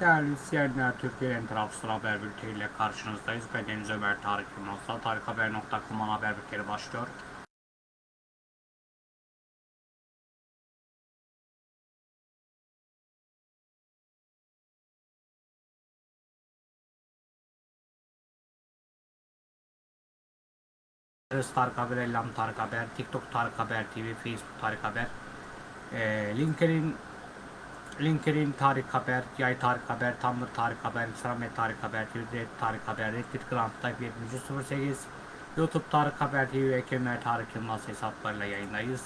Değerli izleyenler, Türkiye'nin tarafsız haber bülteniyle karşınızdayız. Ben Deniz Ömer Tarık Yılmaz'la tarikhaber.com'un haber bülteni başlıyor. Tarık Haber, Ellam Tarık Haber, TikTok Tarık Haber TV, Facebook Tarık Haber, e, LinkedIn LinkedIn Tarık Haber, Yay Tarık Haber, Tumblr Tarık Haber, Instagram Tarık Haber, Twitter Tarık Haber, Reddit Grand Type 7308, YouTube Tarık Haber TV ve Kemer Tarık Yılmaz hesaplarıyla yayındayız.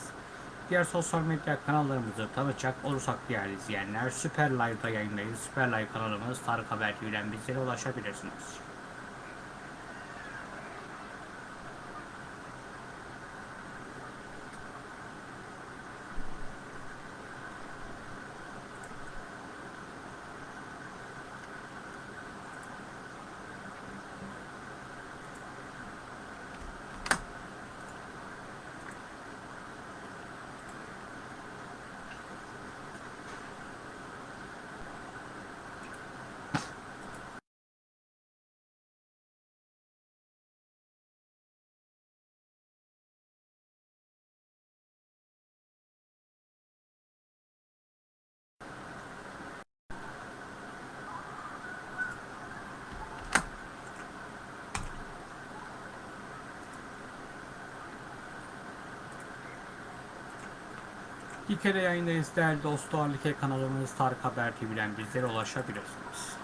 Diğer sosyal medya kanallarımızı tanıtacak olursak değerli izleyenler, Süper Live'da yayındayız. Süper Live kanalımız Tarık Haber TV'den bizlere ulaşabilirsiniz. İlk kere yayındayız değerli dostlar. Like kanalımız Tarık Haber TV'den bizlere ulaşabilirsiniz.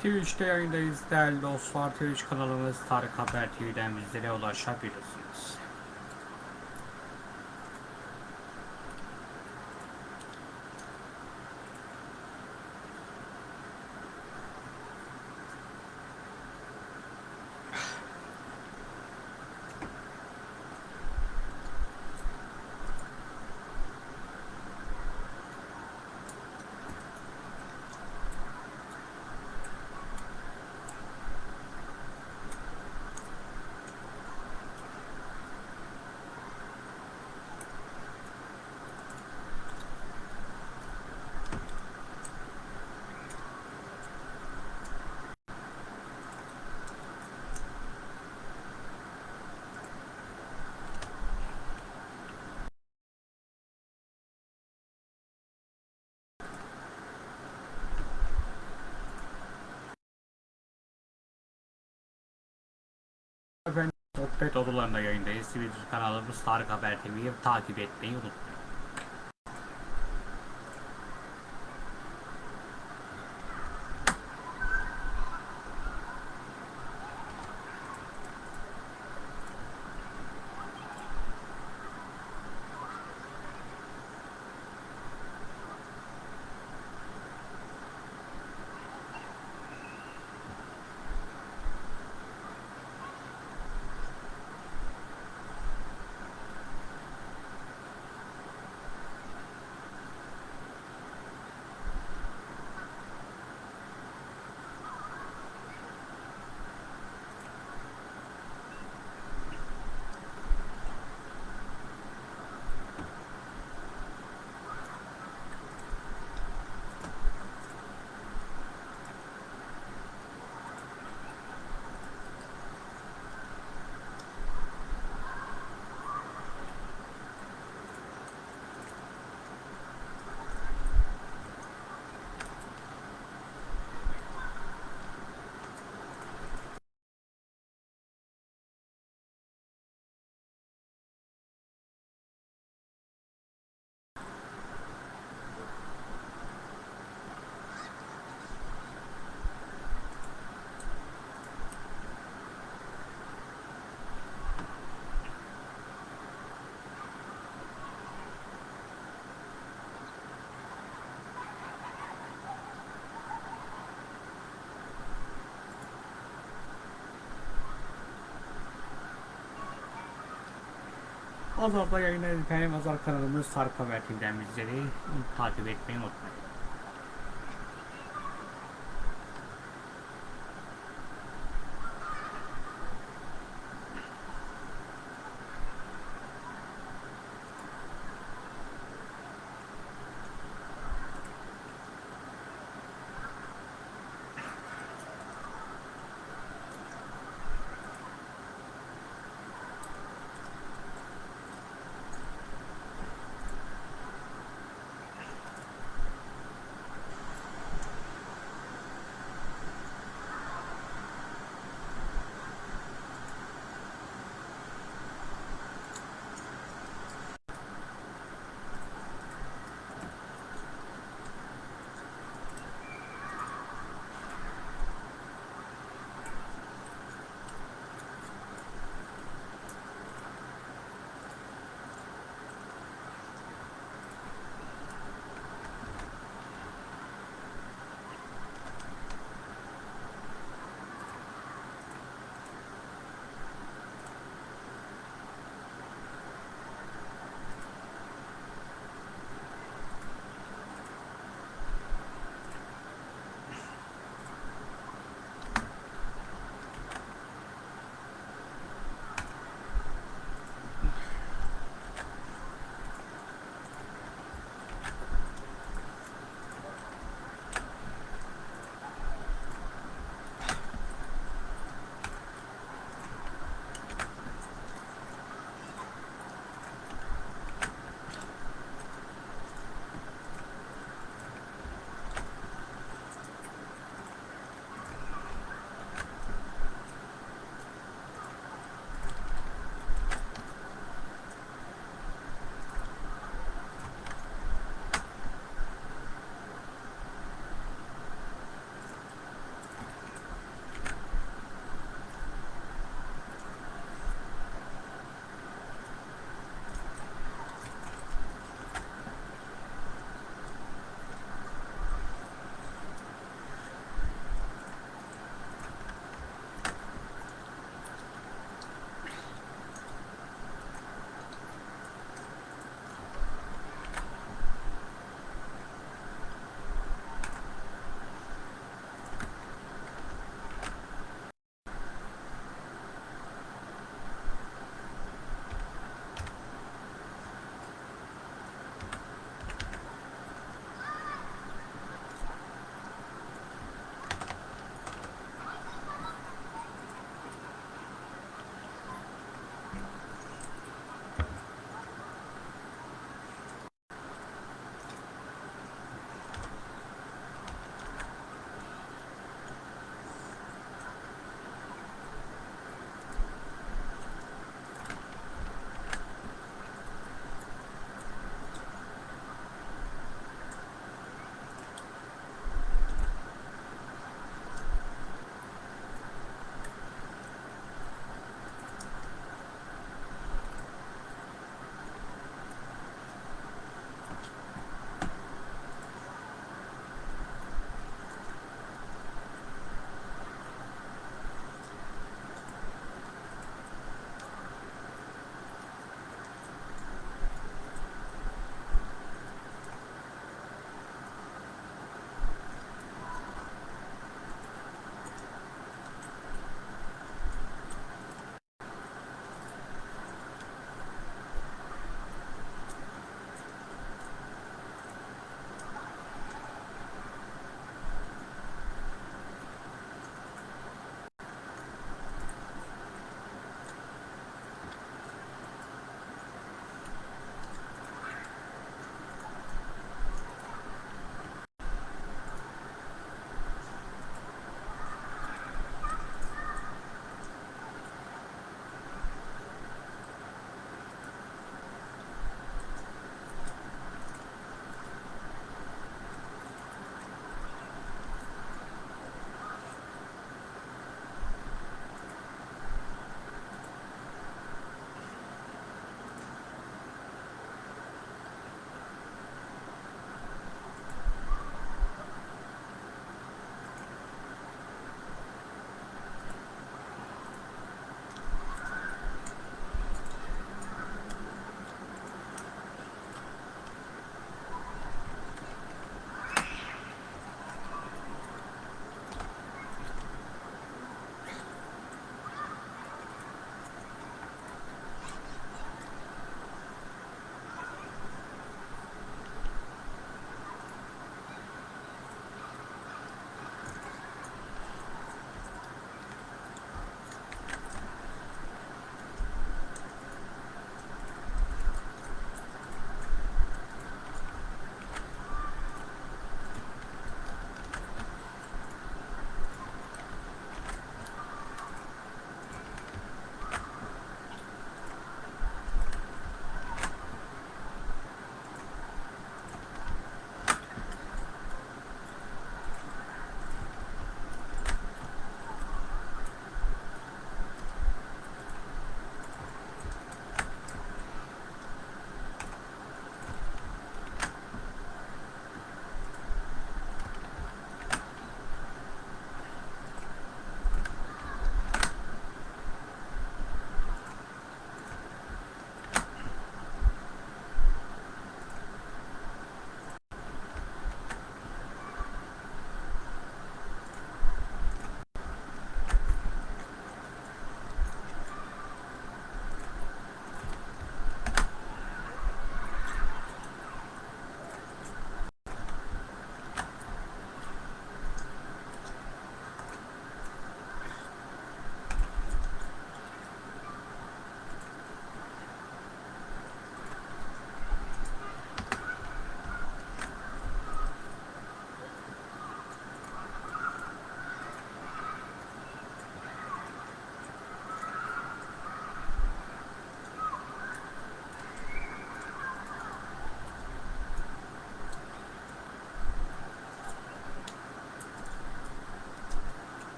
Twitch'te yayındayız değerli dostlar. Twitch kanalımız Tarık Haber TV'den bizlere ulaşabilirsiniz. Sohbet odalarında yayındayız. Twitter kanalımız Tarık Haber TV'yi takip etmeyi unutmayın. Azal'da yayınlayın efendim. Azal kanalımız Tarık Haber TV'den bizleri takip etmeyi unutmayın.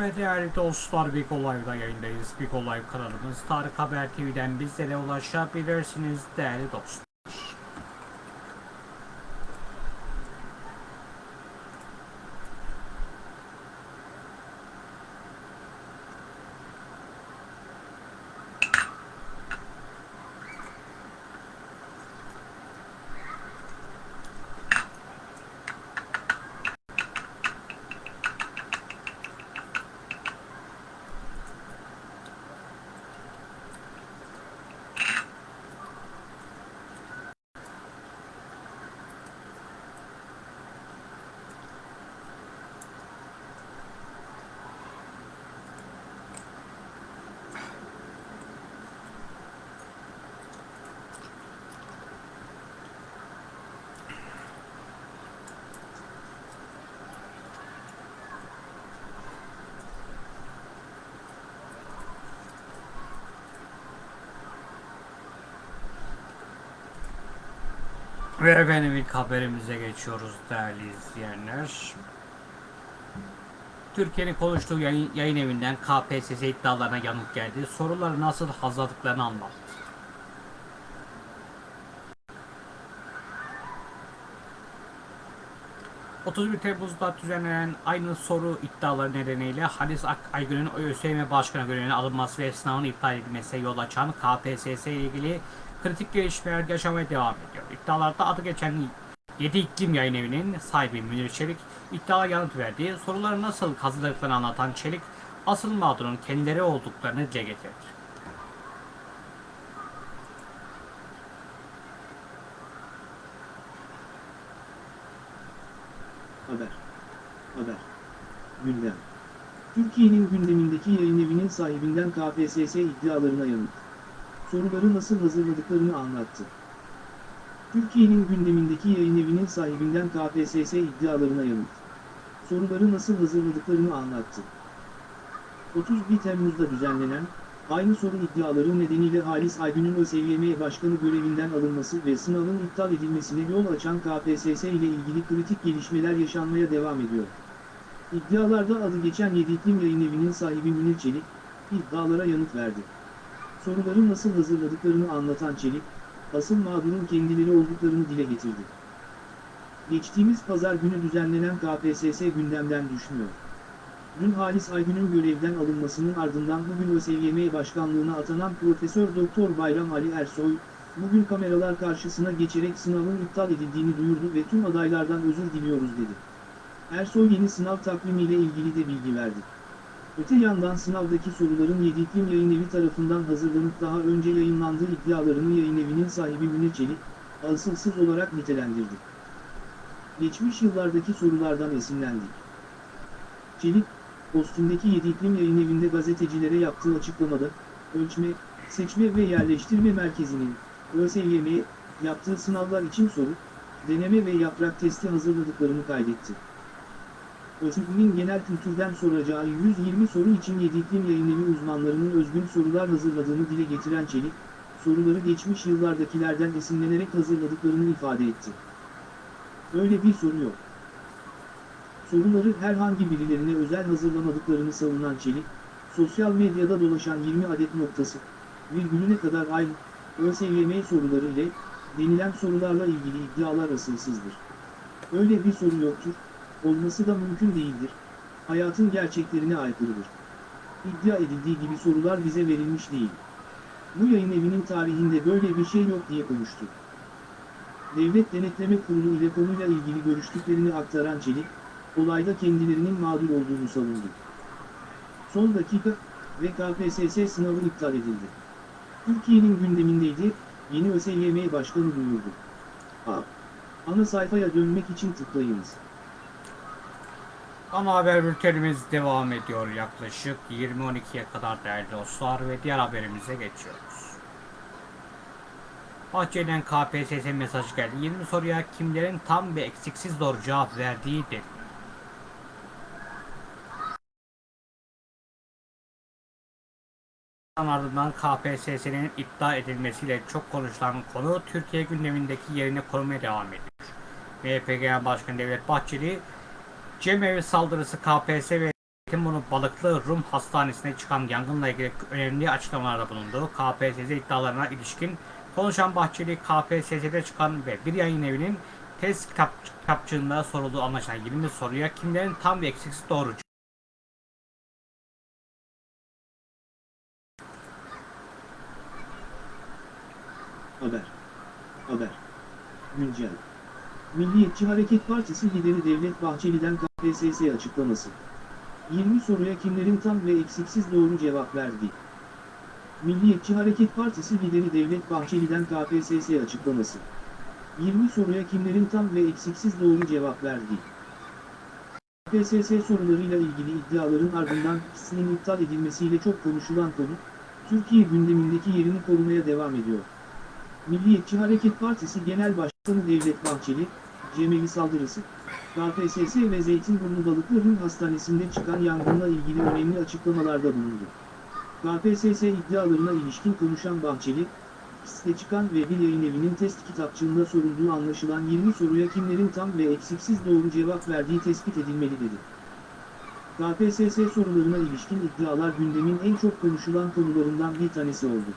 Ve değerli dostlar Big Olay'da yayındayız. Big Olay kanalımız Tarık Haber TV'den bizlere ulaşabilirsiniz değerli dostlar. Ve efendim ilk haberimize geçiyoruz değerli izleyenler. Türkiye'nin konuştuğu yayın, yayın evinden KPSS iddialarına yanıt geldi. Soruları nasıl hazırladıklarını anlattı. ...31 Temmuz'da düzenlenen aynı soru iddiaları nedeniyle Halis Ak Aygün'ün ÖSYM Başkanı görevine alınması ve sınavın iptal edilmesine yol açan KPSS ile ilgili kritik gelişmeler yaşamaya devam ediyor. İddialarda adı geçen 7 iklim yayın evinin sahibi Münir Çelik iddiaya yanıt verdi. Soruları nasıl hazırladıklarını anlatan Çelik asıl mağdurun kendileri olduklarını dile getirdi. Haber. Haber. Gündem. Türkiye'nin gündemindeki yayın evinin sahibinden KPSS iddialarına yanıt. Soruları nasıl hazırladıklarını anlattı. Türkiye'nin gündemindeki yayın evinin sahibinden KPSS iddialarına yanıt. Soruları nasıl hazırladıklarını anlattı. 31 Temmuz'da düzenlenen, aynı soru iddiaları nedeniyle Halis Aygün'ün ÖSYM Başkanı görevinden alınması ve sınavın iptal edilmesine yol açan KPSS ile ilgili kritik gelişmeler yaşanmaya devam ediyor. İddialarda adı geçen 7 iklim yayın evinin sahibi Münir Çelik, iddialara yanıt verdi. Soruları nasıl hazırladıklarını anlatan Çelik, asıl mağdurun kendileri olduklarını dile getirdi. Geçtiğimiz pazar günü düzenlenen KPSS gündemden düşmüyor. Dün Halis Aygün'ün görevden alınmasının ardından bugün ÖSYM Başkanlığına atanan Profesör Doktor Bayram Ali Ersoy, bugün kameralar karşısına geçerek sınavın iptal edildiğini duyurdu ve tüm adaylardan özür diliyoruz dedi. Ersoy yeni sınav takvimiyle ilgili de bilgi verdi. Öte yandan sınavdaki soruların 7 iklim yayın evi tarafından hazırlanıp daha önce yayınlandığı iddialarını yayın evinin sahibi Münir Çelik, asılsız olarak nitelendirdi. Geçmiş yıllardaki sorulardan esinlendik. Çelik, postundaki 7 iklim yayın evinde gazetecilere yaptığı açıklamada, ölçme, seçme ve yerleştirme merkezinin, ÖSYM'ye, yaptığı sınavlar için soru, deneme ve yaprak testi hazırladıklarını kaydetti. ÖSYM'in genel kültürden soracağı 120 soru için 7 iklim yayın evi uzmanlarının özgün sorular hazırladığını dile getiren Çelik, soruları geçmiş yıllardakilerden esinlenerek hazırladıklarını ifade etti. Öyle bir soru yok. Soruları herhangi birilerine özel hazırlamadıklarını savunan Çelik, sosyal medyada dolaşan 20 adet noktası, virgülüne kadar aynı, ÖSYM soruları ile, denilen sorularla ilgili iddialar asılsızdır. Öyle bir soru yoktur, olması da mümkün değildir, hayatın gerçeklerine aykırıdır. İddia edildiği gibi sorular bize verilmiş değil. Bu yayın evinin tarihinde böyle bir şey yok diye konuştu. Devlet Denetleme Kurulu ile konuyla ilgili görüştüklerini aktaran Çelik, olayda kendilerinin mağdur olduğunu savundu. Son dakika ve KPSS sınavı iptal edildi. Türkiye'nin gündemindeydi, yeni ÖSYM Başkanı duyurdu. A. Ana sayfaya dönmek için tıklayınız. Ana haber bültenimiz devam ediyor yaklaşık 20.12'ye kadar değerli dostlar ve diğer haberimize geçiyoruz. Bahçeli'den KPSS mesajı geldi. 20 soruya kimlerin tam ve eksiksiz doğru cevap verdiği dedi. ardından KPSS'nin iptal edilmesiyle çok konuşulan konu Türkiye gündemindeki yerine korumaya devam ediyor. MHP Genel Başkanı Devlet Bahçeli, Cemevi saldırısı KPSS ve Zeytinburnu Balıklı Rum Hastanesi'ne çıkan yangınla ilgili önemli açıklamalarda bulundu. KPSS iddialarına ilişkin konuşan Bahçeli, KPSS'de çıkan ve bir yayın evinin test kitap, kitapçığında sorulduğu anlaşılan 20 soruya kimlerin tam ve eksiksiz doğru Haber. Haber. Güncel. Milliyetçi Hareket Partisi lideri Devlet Bahçeli'den KPSS açıklaması. 20 soruya kimlerin tam ve eksiksiz doğru cevap verdiği. Milliyetçi Hareket Partisi lideri Devlet Bahçeli'den KPSS açıklaması. 20 soruya kimlerin tam ve eksiksiz doğru cevap verdiği. KPSS sorularıyla ilgili iddiaların ardından ikisinin iptal edilmesiyle çok konuşulan konu, Türkiye gündemindeki yerini korumaya devam ediyor. Milliyetçi Hareket Partisi Genel Başkanı Devlet Bahçeli, Cemevi saldırısı, KPSS ve Zeytinburnu Balıklı Hastanesi'nde çıkan yangınla ilgili önemli açıklamalarda bulundu. KPSS iddialarına ilişkin konuşan Bahçeli, piste çıkan ve bir yayın evinin test kitapçığında sorulduğu anlaşılan 20 soruya kimlerin tam ve eksiksiz doğru cevap verdiği tespit edilmeli dedi. KPSS sorularına ilişkin iddialar gündemin en çok konuşulan konularından bir tanesi oldu.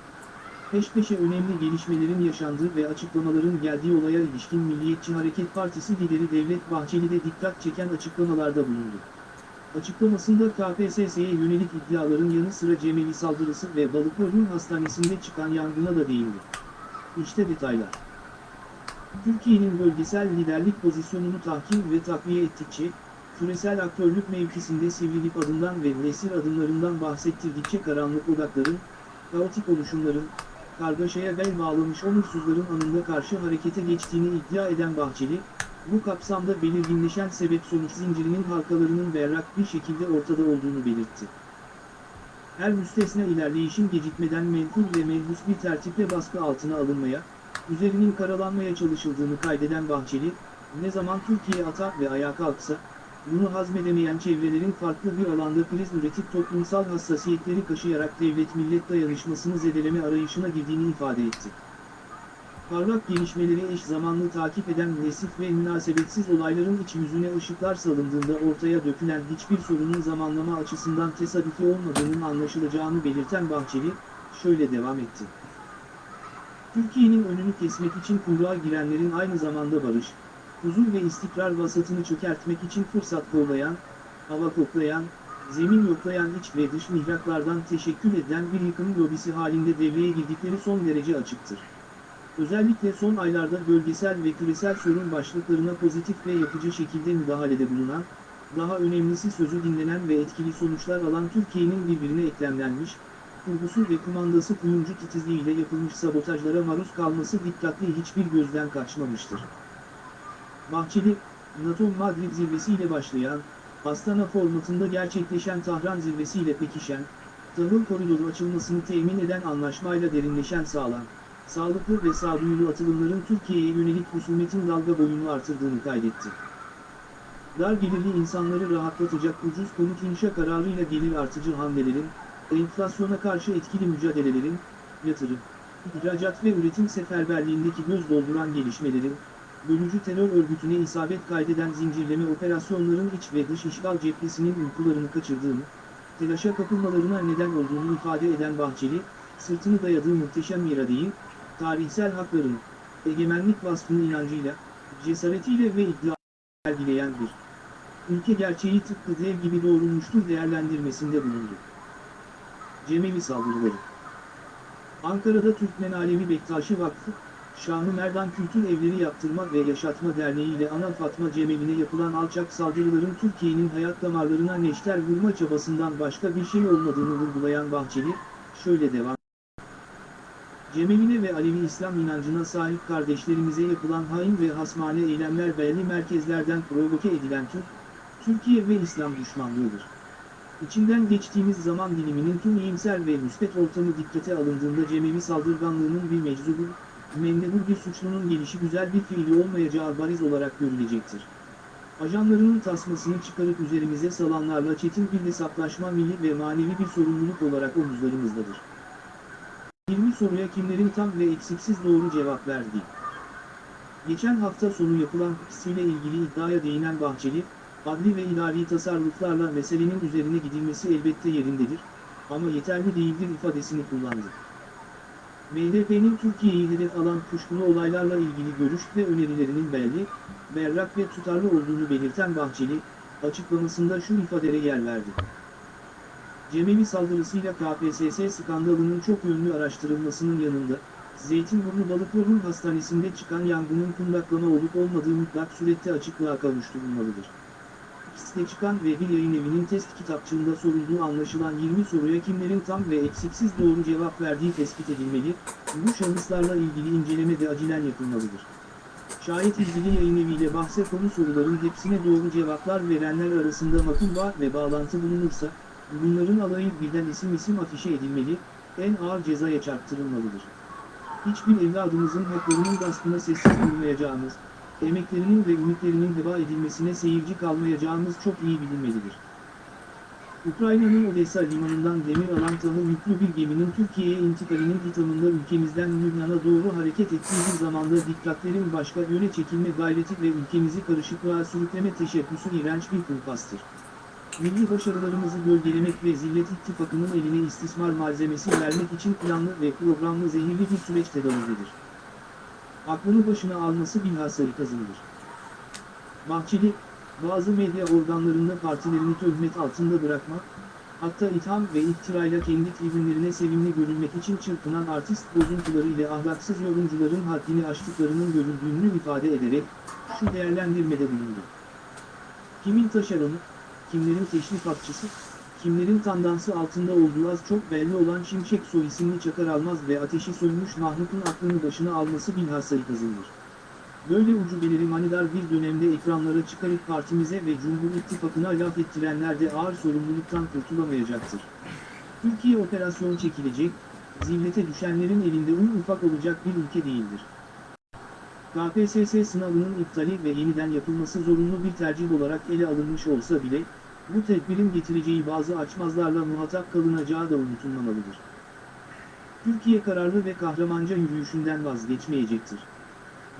Peş peşe önemli gelişmelerin yaşandığı ve açıklamaların geldiği olaya ilişkin Milliyetçi Hareket Partisi lideri Devlet Bahçeli de dikkat çeken açıklamalarda bulundu. Açıklamasında KPSS'ye yönelik iddiaların yanı sıra Cemevi saldırısı ve Balıkburnu Hastanesi'nde çıkan yangına da değindi. İşte detaylar. Türkiye'nin bölgesel liderlik pozisyonunu tahkim ve takviye ettikçe, küresel aktörlük mevkisinde sivrilip adından ve nesir adımlarından bahsettirdikçe karanlık odakların, kaotik oluşumların, kargaşaya bel bağlamış onursuzların anında karşı harekete geçtiğini iddia eden Bahçeli, bu kapsamda belirginleşen sebep-sonuç zincirinin halkalarının berrak bir şekilde ortada olduğunu belirtti. Her müstesna ilerleyişin gecikmeden menkul ve menhus bir tertiple baskı altına alınmaya, üzerinin karalanmaya çalışıldığını kaydeden Bahçeli, ne zaman Türkiye atar ve ayağa kalksa, bunu hazmedemeyen çevrelerin farklı bir alanda kriz üretip toplumsal hassasiyetleri kaşıyarak devlet-millet dayanışmasını zedeleme arayışına girdiğini ifade etti. Parlak gelişmeleri eş zamanlı takip eden nesif ve münasebetsiz olayların iç yüzüne ışıklar salındığında ortaya dökülen hiçbir sorunun zamanlama açısından tesadüfi olmadığının anlaşılacağını belirten Bahçeli, şöyle devam etti. Türkiye'nin önünü kesmek için kuyruğa girenlerin aynı zamanda barış, huzur ve istikrar vasatını çökertmek için fırsat kollayan, hava koklayan, zemin yoklayan iç ve dış mihraklardan teşekkül eden bir yıkım lobisi halinde devreye girdikleri son derece açıktır. Özellikle son aylarda bölgesel ve küresel sorun başlıklarına pozitif ve yapıcı şekilde müdahalede bulunan, daha önemlisi sözü dinlenen ve etkili sonuçlar alan Türkiye'nin birbirine eklemlenmiş, kurgusu ve kumandası kuyumcu titizliğiyle yapılmış sabotajlara maruz kalması dikkatli hiçbir gözden kaçmamıştır. Bahçeli, NATO Madrid zirvesiyle başlayan, Astana formatında gerçekleşen Tahran zirvesiyle pekişen, tahıl koridoru açılmasını temin eden anlaşmayla derinleşen sağlam, sağlıklı ve sağduyulu atılımların Türkiye'ye yönelik husumetin dalga boyunu artırdığını kaydetti. Dar gelirli insanları rahatlatacak ucuz konut inşa kararıyla gelir artıcı hamlelerin, enflasyona karşı etkili mücadelelerin, yatırım, ihracat ve üretim seferberliğindeki göz dolduran gelişmelerin, bölücü terör örgütüne isabet kaydeden zincirleme operasyonların iç ve dış işgal cephesinin uykularını kaçırdığını, telaşa kapılmalarına neden olduğunu ifade eden Bahçeli, sırtını dayadığı muhteşem iradeyi, tarihsel haklarını, egemenlik vasfını inancıyla, cesaretiyle ve iddia sergileyen bir ülke gerçeği tıpkı dev gibi doğrulmuştur değerlendirmesinde bulundu. Cemevi saldırıları Ankara'da Türkmen Alevi Bektaşi Vakfı, Şanlı Merdan Kültür Evleri Yaptırma ve Yaşatma Derneği ile Ana Fatma Cemevi'ne yapılan alçak saldırıların Türkiye'nin hayat damarlarına neşter vurma çabasından başka bir şey olmadığını vurgulayan Bahçeli, şöyle devam Cemevine ve Alevi İslam inancına sahip kardeşlerimize yapılan hain ve hasmane eylemler belli merkezlerden provoke edilen Türk, Türkiye ve İslam düşmanlığıdır. İçinden geçtiğimiz zaman diliminin tüm iyimser ve müspet ortamı dikkate alındığında Cemevi saldırganlığının bir meczubu, mendebur suçlunun gelişi güzel bir fiili olmayacağı bariz olarak görülecektir. Ajanlarının tasmasını çıkarıp üzerimize salanlarla çetin bir hesaplaşma milli ve manevi bir sorumluluk olarak omuzlarımızdadır. 20 soruya kimlerin tam ve eksiksiz doğru cevap verdiği. Geçen hafta sonu yapılan kısmıyla ilgili iddiaya değinen Bahçeli, adli ve idari tasarruflarla meselenin üzerine gidilmesi elbette yerindedir, ama yeterli değildir ifadesini kullandı. MHP'nin Türkiye'yi hedef alan kuşkulu olaylarla ilgili görüş ve önerilerinin belli, berrak ve tutarlı olduğunu belirten Bahçeli, açıklamasında şu ifadere yer verdi. Cemevi saldırısıyla KPSS skandalının çok yönlü araştırılmasının yanında, Zeytinburnu Balıkburnu Hastanesi'nde çıkan yangının kundaklama olup olmadığı mutlak surette açıklığa kavuşturulmalıdır. Piste çıkan ve bir yayın evinin test kitapçığında sorulduğu anlaşılan 20 soruya kimlerin tam ve eksiksiz doğru cevap verdiği tespit edilmeli, bu şahıslarla ilgili inceleme de acilen yapılmalıdır. Şayet ilgili yayın eviyle bahse konu soruların hepsine doğru cevaplar verenler arasında makul bağ ve bağlantı bulunursa, bunların alayı birden isim isim afişe edilmeli, en ağır cezaya çarptırılmalıdır. Hiçbir evladımızın haklarının gaspına sessiz durmayacağımız, emeklerinin ve ümitlerinin heba edilmesine seyirci kalmayacağımız çok iyi bilinmelidir. Ukrayna'nın Odessa limanından demir alan tanı yüklü bir geminin Türkiye'ye intikalinin ithamında ülkemizden Lübnan'a doğru hareket ettiği bir zamanda dikkatlerin başka yöne çekilme gayreti ve ülkemizi karışıklığa sürükleme teşebbüsü iğrenç bir kulpastır. Milli başarılarımızı gölgelemek ve Zillet İttifakı'nın eline istismar malzemesi vermek için planlı ve programlı zehirli bir süreç tedavüldedir. Aklını başına alması bilhassa kazındır. Bahçeli, bazı medya organlarında partilerini töhmet altında bırakmak, hatta itham ve iftirayla kendi tribünlerine sevimli görülmek için çırpınan artist bozuntuları ile ahlaksız yorumcuların haddini aştıklarının görüldüğünü ifade ederek, şu değerlendirmede bulundu. Kimin taşeronü, kimlerin teşrifatçısı, kimlerin tandansı altında olduğu az çok belli olan Şimşek soy isimli Çakar Almaz ve ateşi sönmüş mahlukun aklını başına alması bilhassa kazınır. Böyle ucubeleri manidar bir dönemde ekranlara çıkarıp partimize ve Cumhur İttifakı'na laf ettirenler de ağır sorumluluktan kurtulamayacaktır. Türkiye operasyon çekilecek, zillete düşenlerin elinde un ufak olacak bir ülke değildir. KPSS sınavının iptali ve yeniden yapılması zorunlu bir tercih olarak ele alınmış olsa bile, bu tedbirin getireceği bazı açmazlarla muhatap kalınacağı da unutulmamalıdır. Türkiye kararlı ve kahramanca yürüyüşünden vazgeçmeyecektir.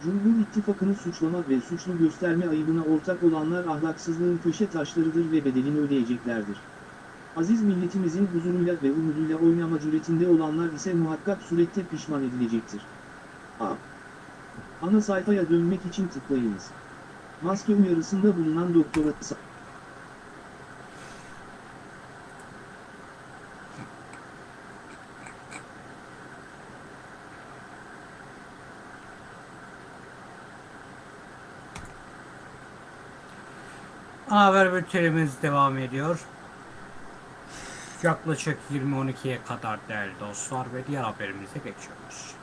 Cumhur İttifakı'nı suçlama ve suçlu gösterme ayıbına ortak olanlar ahlaksızlığın köşe taşlarıdır ve bedelini ödeyeceklerdir. Aziz milletimizin huzuruyla ve umuduyla oynama cüretinde olanlar ise muhakkak surette pişman edilecektir. A. Ana sayfaya dönmek için tıklayınız. Maske uyarısında bulunan doktora Haber bültenimiz devam ediyor. Yaklaşık 20.12'ye kadar değerli dostlar ve diğer haberimize geçiyoruz.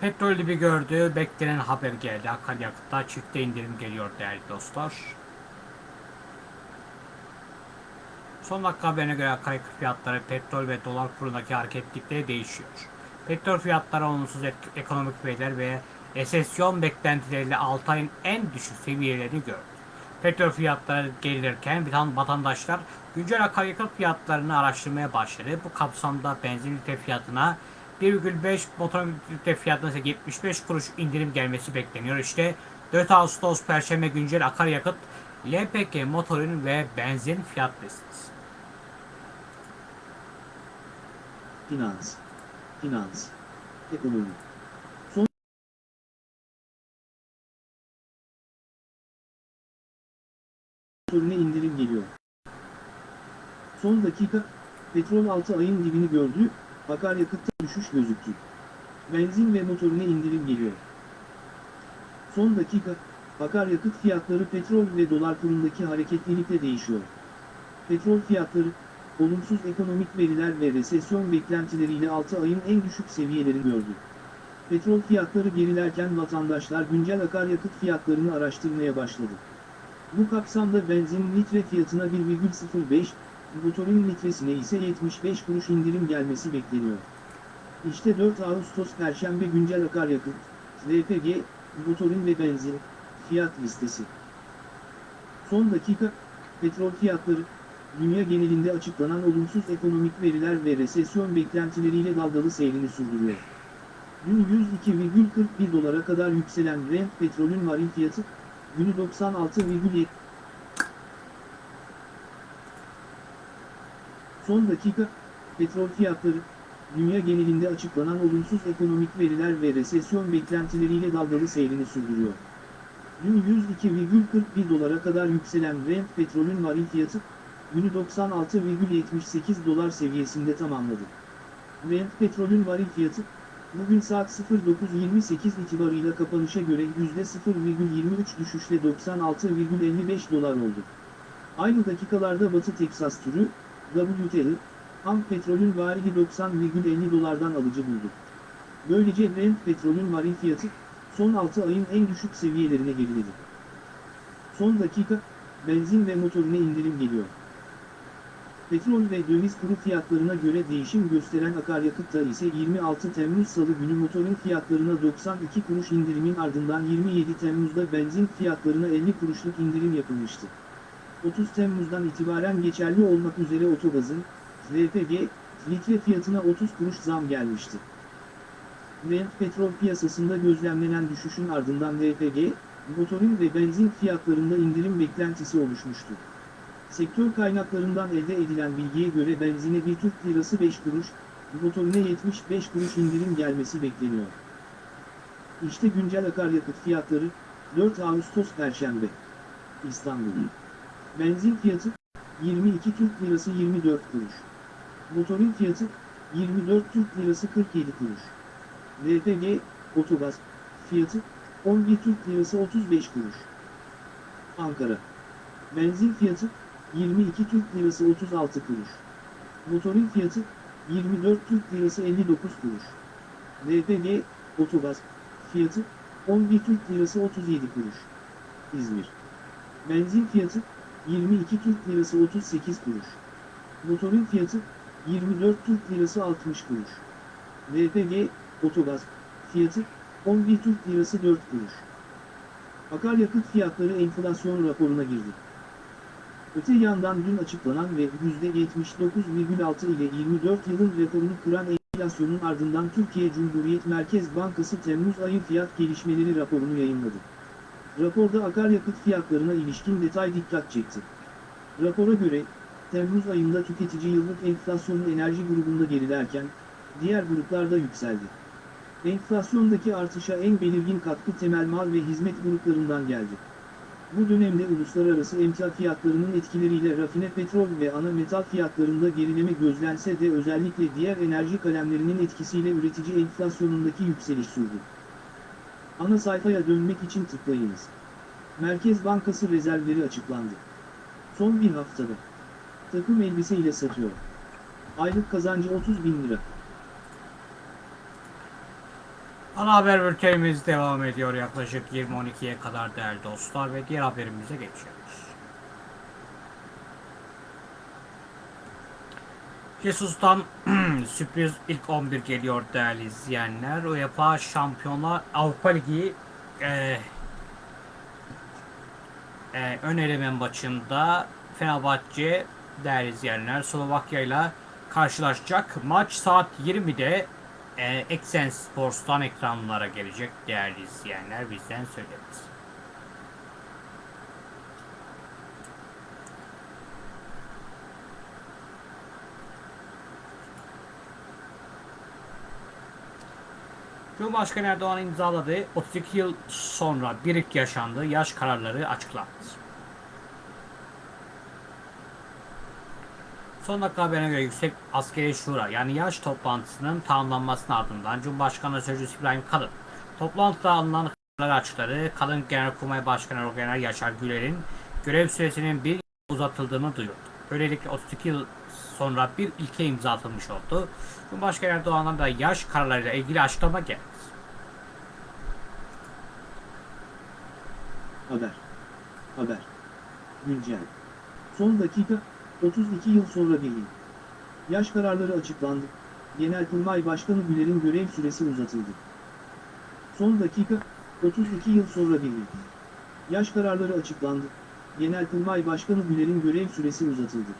Petrol dibi gördü, beklenen haber geldi. Akaryakıtta çifte indirim geliyor değerli dostlar. Son dakika haberine göre akaryakıt fiyatları petrol ve dolar kurundaki hareketlilikleri değişiyor. Petrol fiyatları olumsuz ek- ekonomik veriler ve resesyon beklentileriyle 6 ayın en düşük seviyelerini gördü. Petrol fiyatları gelirken vatan- vatandaşlar güncel akaryakıt fiyatlarını araştırmaya başladı. Bu kapsamda benzin litre fiyatına 1,5 motor litre fiyatına ise 75 kuruş indirim gelmesi bekleniyor. İşte 4 Ağustos Perşembe güncel akaryakıt LPG motorun ve benzin fiyat listesi. Finans. Finans. Ekonomi. Son soruna indirim geliyor. Son dakika, petrol 6 ayın dibini gördü, akaryakıtta düşüş gözüktü. Benzin ve motorine indirim geliyor. Son dakika, akaryakıt fiyatları petrol ve dolar kurundaki hareketlilikle değişiyor. Petrol fiyatları, olumsuz ekonomik veriler ve resesyon beklentileriyle 6 ayın en düşük seviyelerini gördü. Petrol fiyatları gerilerken vatandaşlar güncel akaryakıt fiyatlarını araştırmaya başladı. Bu kapsamda benzin litre fiyatına 1,05, motorun litresine ise 75 kuruş indirim gelmesi bekleniyor. İşte 4 Ağustos Perşembe güncel akaryakıt, LPG, motorin ve benzin, fiyat listesi. Son dakika, petrol fiyatları, dünya genelinde açıklanan olumsuz ekonomik veriler ve resesyon beklentileriyle dalgalı seyrini sürdürüyor. Dün 102,41 dolara kadar yükselen Brent petrolün varil fiyatı, günü 96,7 Son dakika, petrol fiyatları, dünya genelinde açıklanan olumsuz ekonomik veriler ve resesyon beklentileriyle dalgalı seyrini sürdürüyor. Dün 102,41 dolara kadar yükselen Brent petrolün varil fiyatı, günü 96,78 dolar seviyesinde tamamladı. Brent petrolün varil fiyatı, bugün saat 09.28 itibarıyla kapanışa göre %0,23 düşüşle 96,55 dolar oldu. Aynı dakikalarda Batı Teksas türü, WTI, ham petrolün varili 90,50 dolardan alıcı buldu. Böylece Brent petrolün varil fiyatı, son 6 ayın en düşük seviyelerine geriledi. Son dakika, benzin ve motorine indirim geliyor. Petrol ve döviz kuru fiyatlarına göre değişim gösteren akaryakıtta ise 26 Temmuz Salı günü motorun fiyatlarına 92 kuruş indirimin ardından 27 Temmuz'da benzin fiyatlarına 50 kuruşluk indirim yapılmıştı. 30 Temmuz'dan itibaren geçerli olmak üzere otogazın, LPG, litre fiyatına 30 kuruş zam gelmişti. Brent petrol piyasasında gözlemlenen düşüşün ardından LPG, motorin ve benzin fiyatlarında indirim beklentisi oluşmuştu. Sektör kaynaklarından elde edilen bilgiye göre benzine 1 Türk lirası 5 kuruş, motorine 75 kuruş indirim gelmesi bekleniyor. İşte güncel akaryakıt fiyatları, 4 Ağustos Perşembe. İstanbul. Benzin fiyatı, 22 Türk lirası 24 kuruş. Motorin fiyatı, 24 Türk lirası 47 kuruş. LPG, otogaz, fiyatı, 11 Türk lirası 35 kuruş. Ankara. Benzin fiyatı, 22 Türk lirası 36 kuruş. Motorin fiyatı, 24 Türk lirası 59 kuruş. LPG, otogaz, fiyatı, 11 Türk lirası 37 kuruş. İzmir. Benzin fiyatı, 22 Türk lirası 38 kuruş. Motorin fiyatı, 24 Türk lirası 60 kuruş. LPG, otogaz, fiyatı, 11 Türk lirası 4 kuruş. Akaryakıt fiyatları enflasyon raporuna girdi. Öte yandan dün açıklanan ve %79,6 ile 24 yılın rekorunu kıran enflasyonun ardından Türkiye Cumhuriyet Merkez Bankası Temmuz ayı fiyat gelişmeleri raporunu yayınladı. Raporda akaryakıt fiyatlarına ilişkin detay dikkat çekti. Rapora göre, Temmuz ayında tüketici yıllık enflasyonu enerji grubunda gerilerken, diğer gruplarda yükseldi. Enflasyondaki artışa en belirgin katkı temel mal ve hizmet gruplarından geldi. Bu dönemde uluslararası emtia fiyatlarının etkileriyle rafine petrol ve ana metal fiyatlarında gerileme gözlense de özellikle diğer enerji kalemlerinin etkisiyle üretici enflasyonundaki yükseliş sürdü. Ana sayfaya dönmek için tıklayınız. Merkez Bankası rezervleri açıklandı. Son bir haftada. Takım elbise ile satıyor. Aylık kazancı 30 bin lira. Ana haber bültenimiz devam ediyor yaklaşık 20.12'ye kadar değerli dostlar ve diğer haberimize geçiyoruz. Jesus'tan sürpriz ilk 11 geliyor değerli izleyenler. UEFA Şampiyonlar Avrupa Ligi e, e, ön eleme maçında Fenerbahçe değerli izleyenler Slovakya ile karşılaşacak. Maç saat 20'de e, Eksen Sports'tan ekranlara gelecek değerli izleyenler bizden söyleriz. Cumhurbaşkanı Erdoğan imzaladığı 32 yıl sonra bir ilk yaşandığı yaş kararları açıklandı. Son dakika haberine göre Yüksek Askeri Şura yani yaş toplantısının tamamlanmasının ardından Cumhurbaşkanı Sözcüsü İbrahim Kalın toplantıda alınan kararları açıkladı. Kalın Genelkurmay Başkanı Orgeneral Yaşar Güler'in görev süresinin bir uzatıldığını duyurdu. Böylelikle 32 yıl sonra bir ilke imza atılmış oldu. Cumhurbaşkanı Erdoğan'dan da yaş kararlarıyla ilgili açıklama geldi. Haber. Haber. Güncel. Son dakika, 32 yıl sonra yıl. Yaş kararları açıklandı. Genelkurmay Başkanı Güler'in görev süresi uzatıldı. Son dakika, 32 yıl sonra yıl. Yaş kararları açıklandı. Genelkurmay Başkanı Güler'in görev süresi uzatıldı.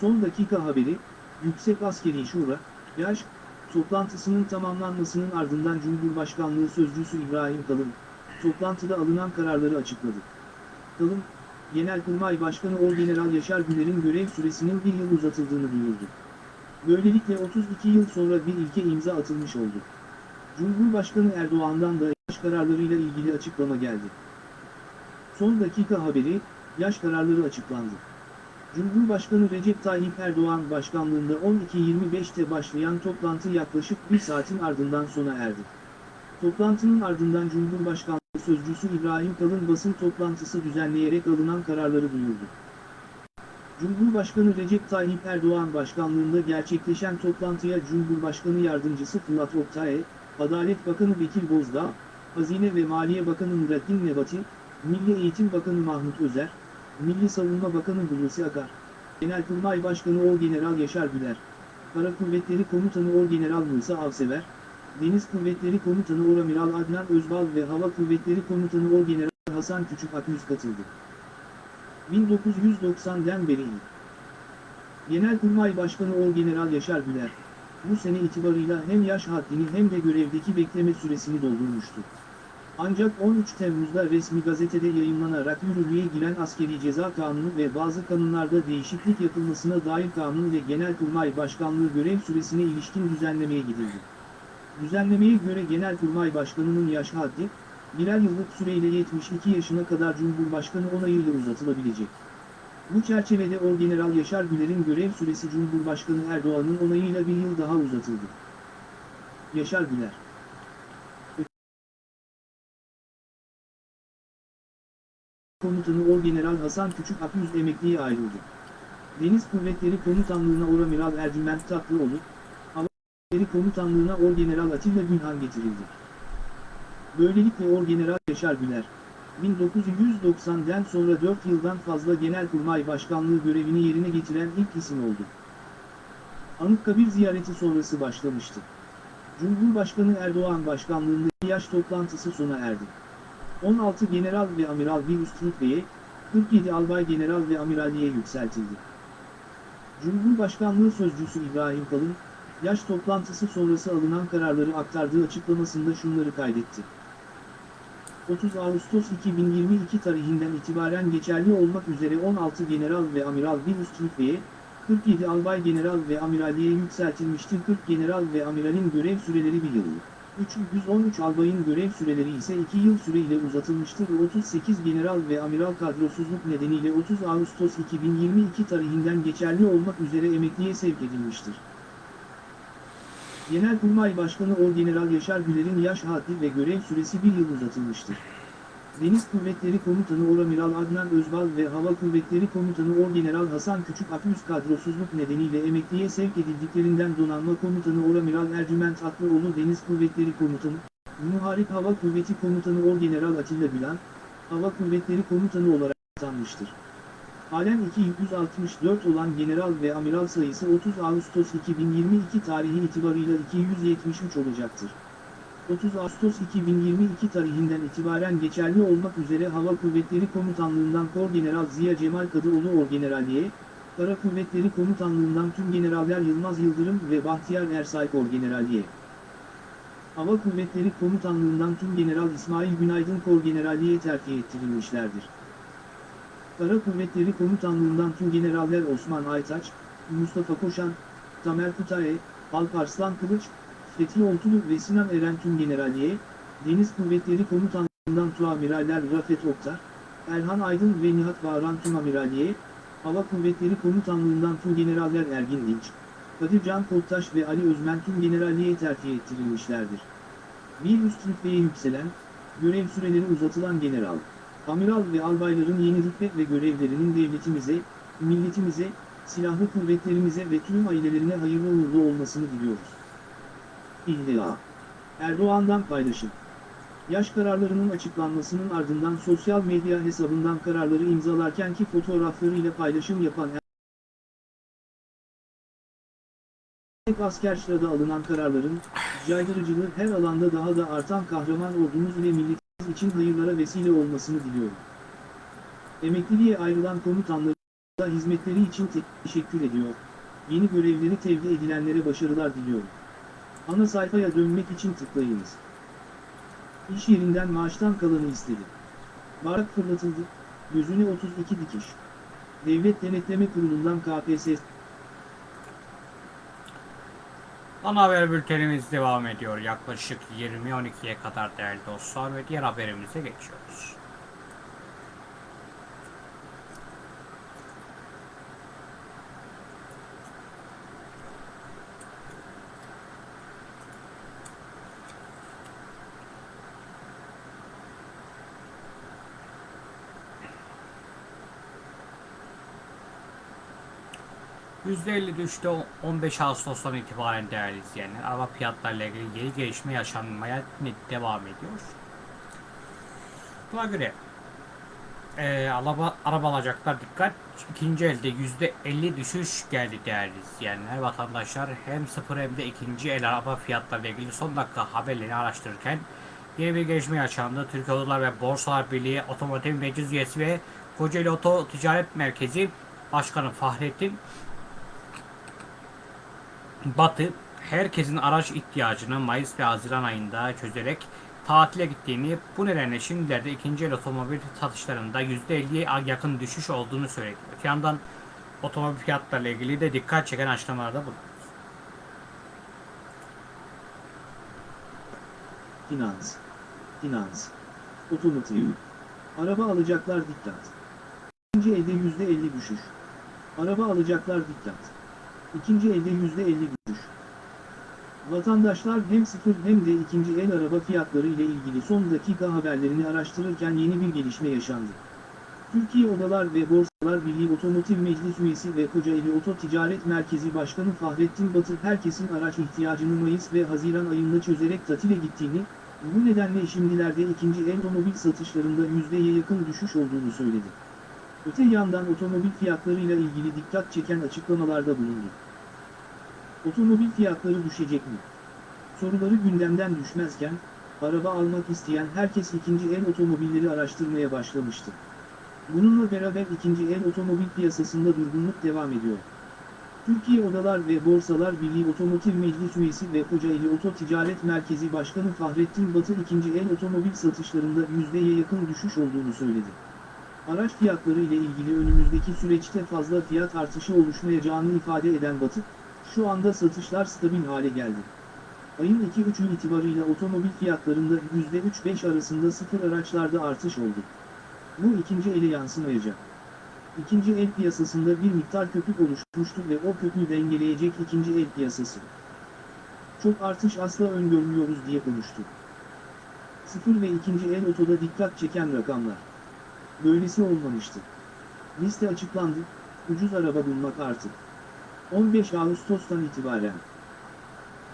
Son dakika haberi, Yüksek Askeri Şura, yaş, toplantısının tamamlanmasının ardından Cumhurbaşkanlığı Sözcüsü İbrahim Kalın, toplantıda alınan kararları açıkladı. Kalın, Genelkurmay Başkanı Orgeneral Yaşar Güler'in görev süresinin bir yıl uzatıldığını duyurdu. Böylelikle 32 yıl sonra bir ilke imza atılmış oldu. Cumhurbaşkanı Erdoğan'dan da yaş kararlarıyla ilgili açıklama geldi. Son dakika haberi, yaş kararları açıklandı. Cumhurbaşkanı Recep Tayyip Erdoğan başkanlığında 12.25'te başlayan toplantı yaklaşık bir saatin ardından sona erdi. Toplantının ardından Cumhurbaşkanlığı Sözcüsü İbrahim Kalın basın toplantısı düzenleyerek alınan kararları duyurdu. Cumhurbaşkanı Recep Tayyip Erdoğan başkanlığında gerçekleşen toplantıya Cumhurbaşkanı Yardımcısı Fırat Oktay, Adalet Bakanı Bekir Bozdağ, Hazine ve Maliye Bakanı Nurettin Nebati, Milli Eğitim Bakanı Mahmut Özer, Milli Savunma Bakanı Hulusi Akar, Genelkurmay Başkanı Orgeneral Yaşar Güler, Kara Kuvvetleri Komutanı Orgeneral Musa Avsever, Deniz Kuvvetleri Komutanı Oramiral Adnan Özbal ve Hava Kuvvetleri Komutanı Orgeneral Hasan Küçük Aküz katıldı. 1990'den beri Genelkurmay Başkanı Orgeneral Yaşar Güler, bu sene itibarıyla hem yaş haddini hem de görevdeki bekleme süresini doldurmuştu. Ancak 13 Temmuz'da resmi gazetede yayımlanarak yürürlüğe giren askeri ceza kanunu ve bazı kanunlarda değişiklik yapılmasına dair kanun ve Genelkurmay Başkanlığı görev süresine ilişkin düzenlemeye gidildi. Düzenlemeye göre Genelkurmay Başkanı'nın yaş haddi, birer yıllık süreyle 72 yaşına kadar Cumhurbaşkanı onayıyla uzatılabilecek. Bu çerçevede Orgeneral Yaşar Güler'in görev süresi Cumhurbaşkanı Erdoğan'ın onayıyla bir yıl daha uzatıldı. Yaşar Güler Komutanı Orgeneral Hasan Küçük Aküz emekliye ayrıldı. Deniz Kuvvetleri Komutanlığı'na Oramiral Ercüment Tatlıoğlu, Kuvvetleri Komutanlığı'na Orgeneral Atilla Günhan getirildi. Böylelikle Orgeneral Yaşar Güler, 1990'den sonra 4 yıldan fazla Genelkurmay Başkanlığı görevini yerine getiren ilk isim oldu. Anıtkabir ziyareti sonrası başlamıştı. Cumhurbaşkanı Erdoğan başkanlığındaki yaş toplantısı sona erdi. 16 general ve amiral bir üst rütbeye, 47 albay general ve amiralliğe yükseltildi. Cumhurbaşkanlığı Sözcüsü İbrahim Kalın, yaş toplantısı sonrası alınan kararları aktardığı açıklamasında şunları kaydetti. 30 Ağustos 2022 tarihinden itibaren geçerli olmak üzere 16 general ve amiral bir üst rütbeye, 47 albay general ve amiralliğe yükseltilmiştir. 40 general ve amiralin görev süreleri bir yıllık. 313 albayın görev süreleri ise 2 yıl süreyle uzatılmıştır. 38 general ve amiral kadrosuzluk nedeniyle 30 Ağustos 2022 tarihinden geçerli olmak üzere emekliye sevk edilmiştir. Genelkurmay Başkanı Orgeneral Yaşar Güler'in yaş haddi ve görev süresi bir yıl uzatılmıştır. Deniz Kuvvetleri Komutanı Oramiral Adnan Özbal ve Hava Kuvvetleri Komutanı Orgeneral Hasan Küçük Aküz kadrosuzluk nedeniyle emekliye sevk edildiklerinden Donanma Komutanı Oramiral Ercüment Atlıoğlu Deniz Kuvvetleri Komutanı, Muharip Hava Kuvveti Komutanı Orgeneral Atilla Bilan, Hava Kuvvetleri Komutanı olarak atanmıştır. Halen 264 olan general ve amiral sayısı 30 Ağustos 2022 tarihi itibarıyla 273 olacaktır. 30 Ağustos 2022 tarihinden itibaren geçerli olmak üzere Hava Kuvvetleri Komutanlığından Korgeneral Ziya Cemal Kadıoğlu Orgeneralliğe, Kara Kuvvetleri Komutanlığından tüm generaller Yılmaz Yıldırım ve Bahtiyar Ersay Korgeneralliğe. Hava Kuvvetleri Komutanlığından tüm General İsmail Günaydın Korgeneralliğe terfi ettirilmişlerdir. Kara Kuvvetleri Komutanlığından tüm generaller Osman Aytaç, Mustafa Koşan, Tamer Kutae, Alparslan Kılıç, Fethi Oltulu ve Sinan Eren tüm generalliğe, Deniz Kuvvetleri Komutanlığından tuamiraller Rafet Oktar, Erhan Aydın ve Nihat Bağıran tüm amiralliğe, Hava Kuvvetleri Komutanlığından tüm generaller Ergin Dinç, Kadir Can Koltaş ve Ali Özmen tüm generalliğe terfi ettirilmişlerdir. Bir üst rütbeye yükselen, görev süreleri uzatılan general, amiral ve albayların yeni rütbe ve görevlerinin devletimize, milletimize, silahlı kuvvetlerimize ve tüm ailelerine hayırlı uğurlu olmasını diliyoruz. İlla. Erdoğan'dan paylaşım. Yaş kararlarının açıklanmasının ardından sosyal medya hesabından kararları imzalarkenki fotoğraflarıyla paylaşım yapan Tek asker sırada alınan kararların, caydırıcılığı her alanda daha da artan kahraman ordumuz ve milletimiz için hayırlara vesile olmasını diliyorum. Emekliliğe ayrılan komutanları hizmetleri için te- teşekkür ediyor. Yeni görevleri tevdi edilenlere başarılar diliyorum. Ana sayfaya dönmek için tıklayınız. İş yerinden maaştan kalanı istedi. Barak fırlatıldı, gözüne 32 dikiş. Devlet Denetleme Kurulu'ndan KPSS Ana haber bültenimiz devam ediyor. Yaklaşık 20.12'ye kadar değerli dostlar ve diğer haberimize geçiyoruz. %50 düştü 15 Ağustos'tan itibaren değerli izleyenler. Araba fiyatlarıyla ilgili yeni gelişme yaşanmaya devam ediyor. Buna göre eee araba, araba alacaklar dikkat. İkinci elde %50 düşüş geldi değerli izleyenler. Vatandaşlar hem sıfır hem de ikinci el araba fiyatlarıyla ilgili son dakika haberlerini araştırırken yeni bir gelişme yaşandı. Türkiye Odalar ve Borsalar Birliği Otomotiv Meclis Üyesi ve Kocaeli Oto Ticaret Merkezi Başkanı Fahrettin Batı herkesin araç ihtiyacını Mayıs ve Haziran ayında çözerek tatile gittiğini, bu nedenle şimdilerde ikinci el otomobil satışlarında %50'ye yakın düşüş olduğunu söyledi. Öte yandan otomobil fiyatlarıyla ilgili de dikkat çeken açıklamalarda bulundu. Finans. Finans. Otomotiv. Araba alacaklar dikkat. İkinci elde %50 düşüş. Araba alacaklar dikkat. İkinci elde %50 düşüş. Vatandaşlar hem sıfır hem de ikinci el araba fiyatları ile ilgili son dakika haberlerini araştırırken yeni bir gelişme yaşandı. Türkiye Odalar ve Borsalar Birliği Otomotiv Meclis Üyesi ve Kocaeli Oto Ticaret Merkezi Başkanı Fahrettin Batı herkesin araç ihtiyacını Mayıs ve Haziran ayında çözerek tatile gittiğini, bu nedenle şimdilerde ikinci el otomobil satışlarında %'ye yakın düşüş olduğunu söyledi. Öte yandan otomobil fiyatlarıyla ilgili dikkat çeken açıklamalarda bulundu. Otomobil fiyatları düşecek mi? Soruları gündemden düşmezken, araba almak isteyen herkes ikinci el otomobilleri araştırmaya başlamıştı. Bununla beraber ikinci el otomobil piyasasında durgunluk devam ediyor. Türkiye Odalar ve Borsalar Birliği Otomotiv Meclis Üyesi ve Kocaeli Oto Ticaret Merkezi Başkanı Fahrettin Batı ikinci el otomobil satışlarında %'ye yakın düşüş olduğunu söyledi. Araç fiyatları ile ilgili önümüzdeki süreçte fazla fiyat artışı oluşmayacağını ifade eden Batı, şu anda satışlar stabil hale geldi. Ayın 2-3'ü itibarıyla otomobil fiyatlarında %3-5 arasında sıfır araçlarda artış oldu. Bu ikinci ele yansımayacak. İkinci el piyasasında bir miktar köpük oluşmuştu ve o köpüğü dengeleyecek ikinci el piyasası. Çok artış asla öngörmüyoruz diye konuştu. Sıfır ve ikinci el otoda dikkat çeken rakamlar. Böylesi olmamıştı. Liste açıklandı, ucuz araba bulmak artık. 15 Ağustos'tan itibaren.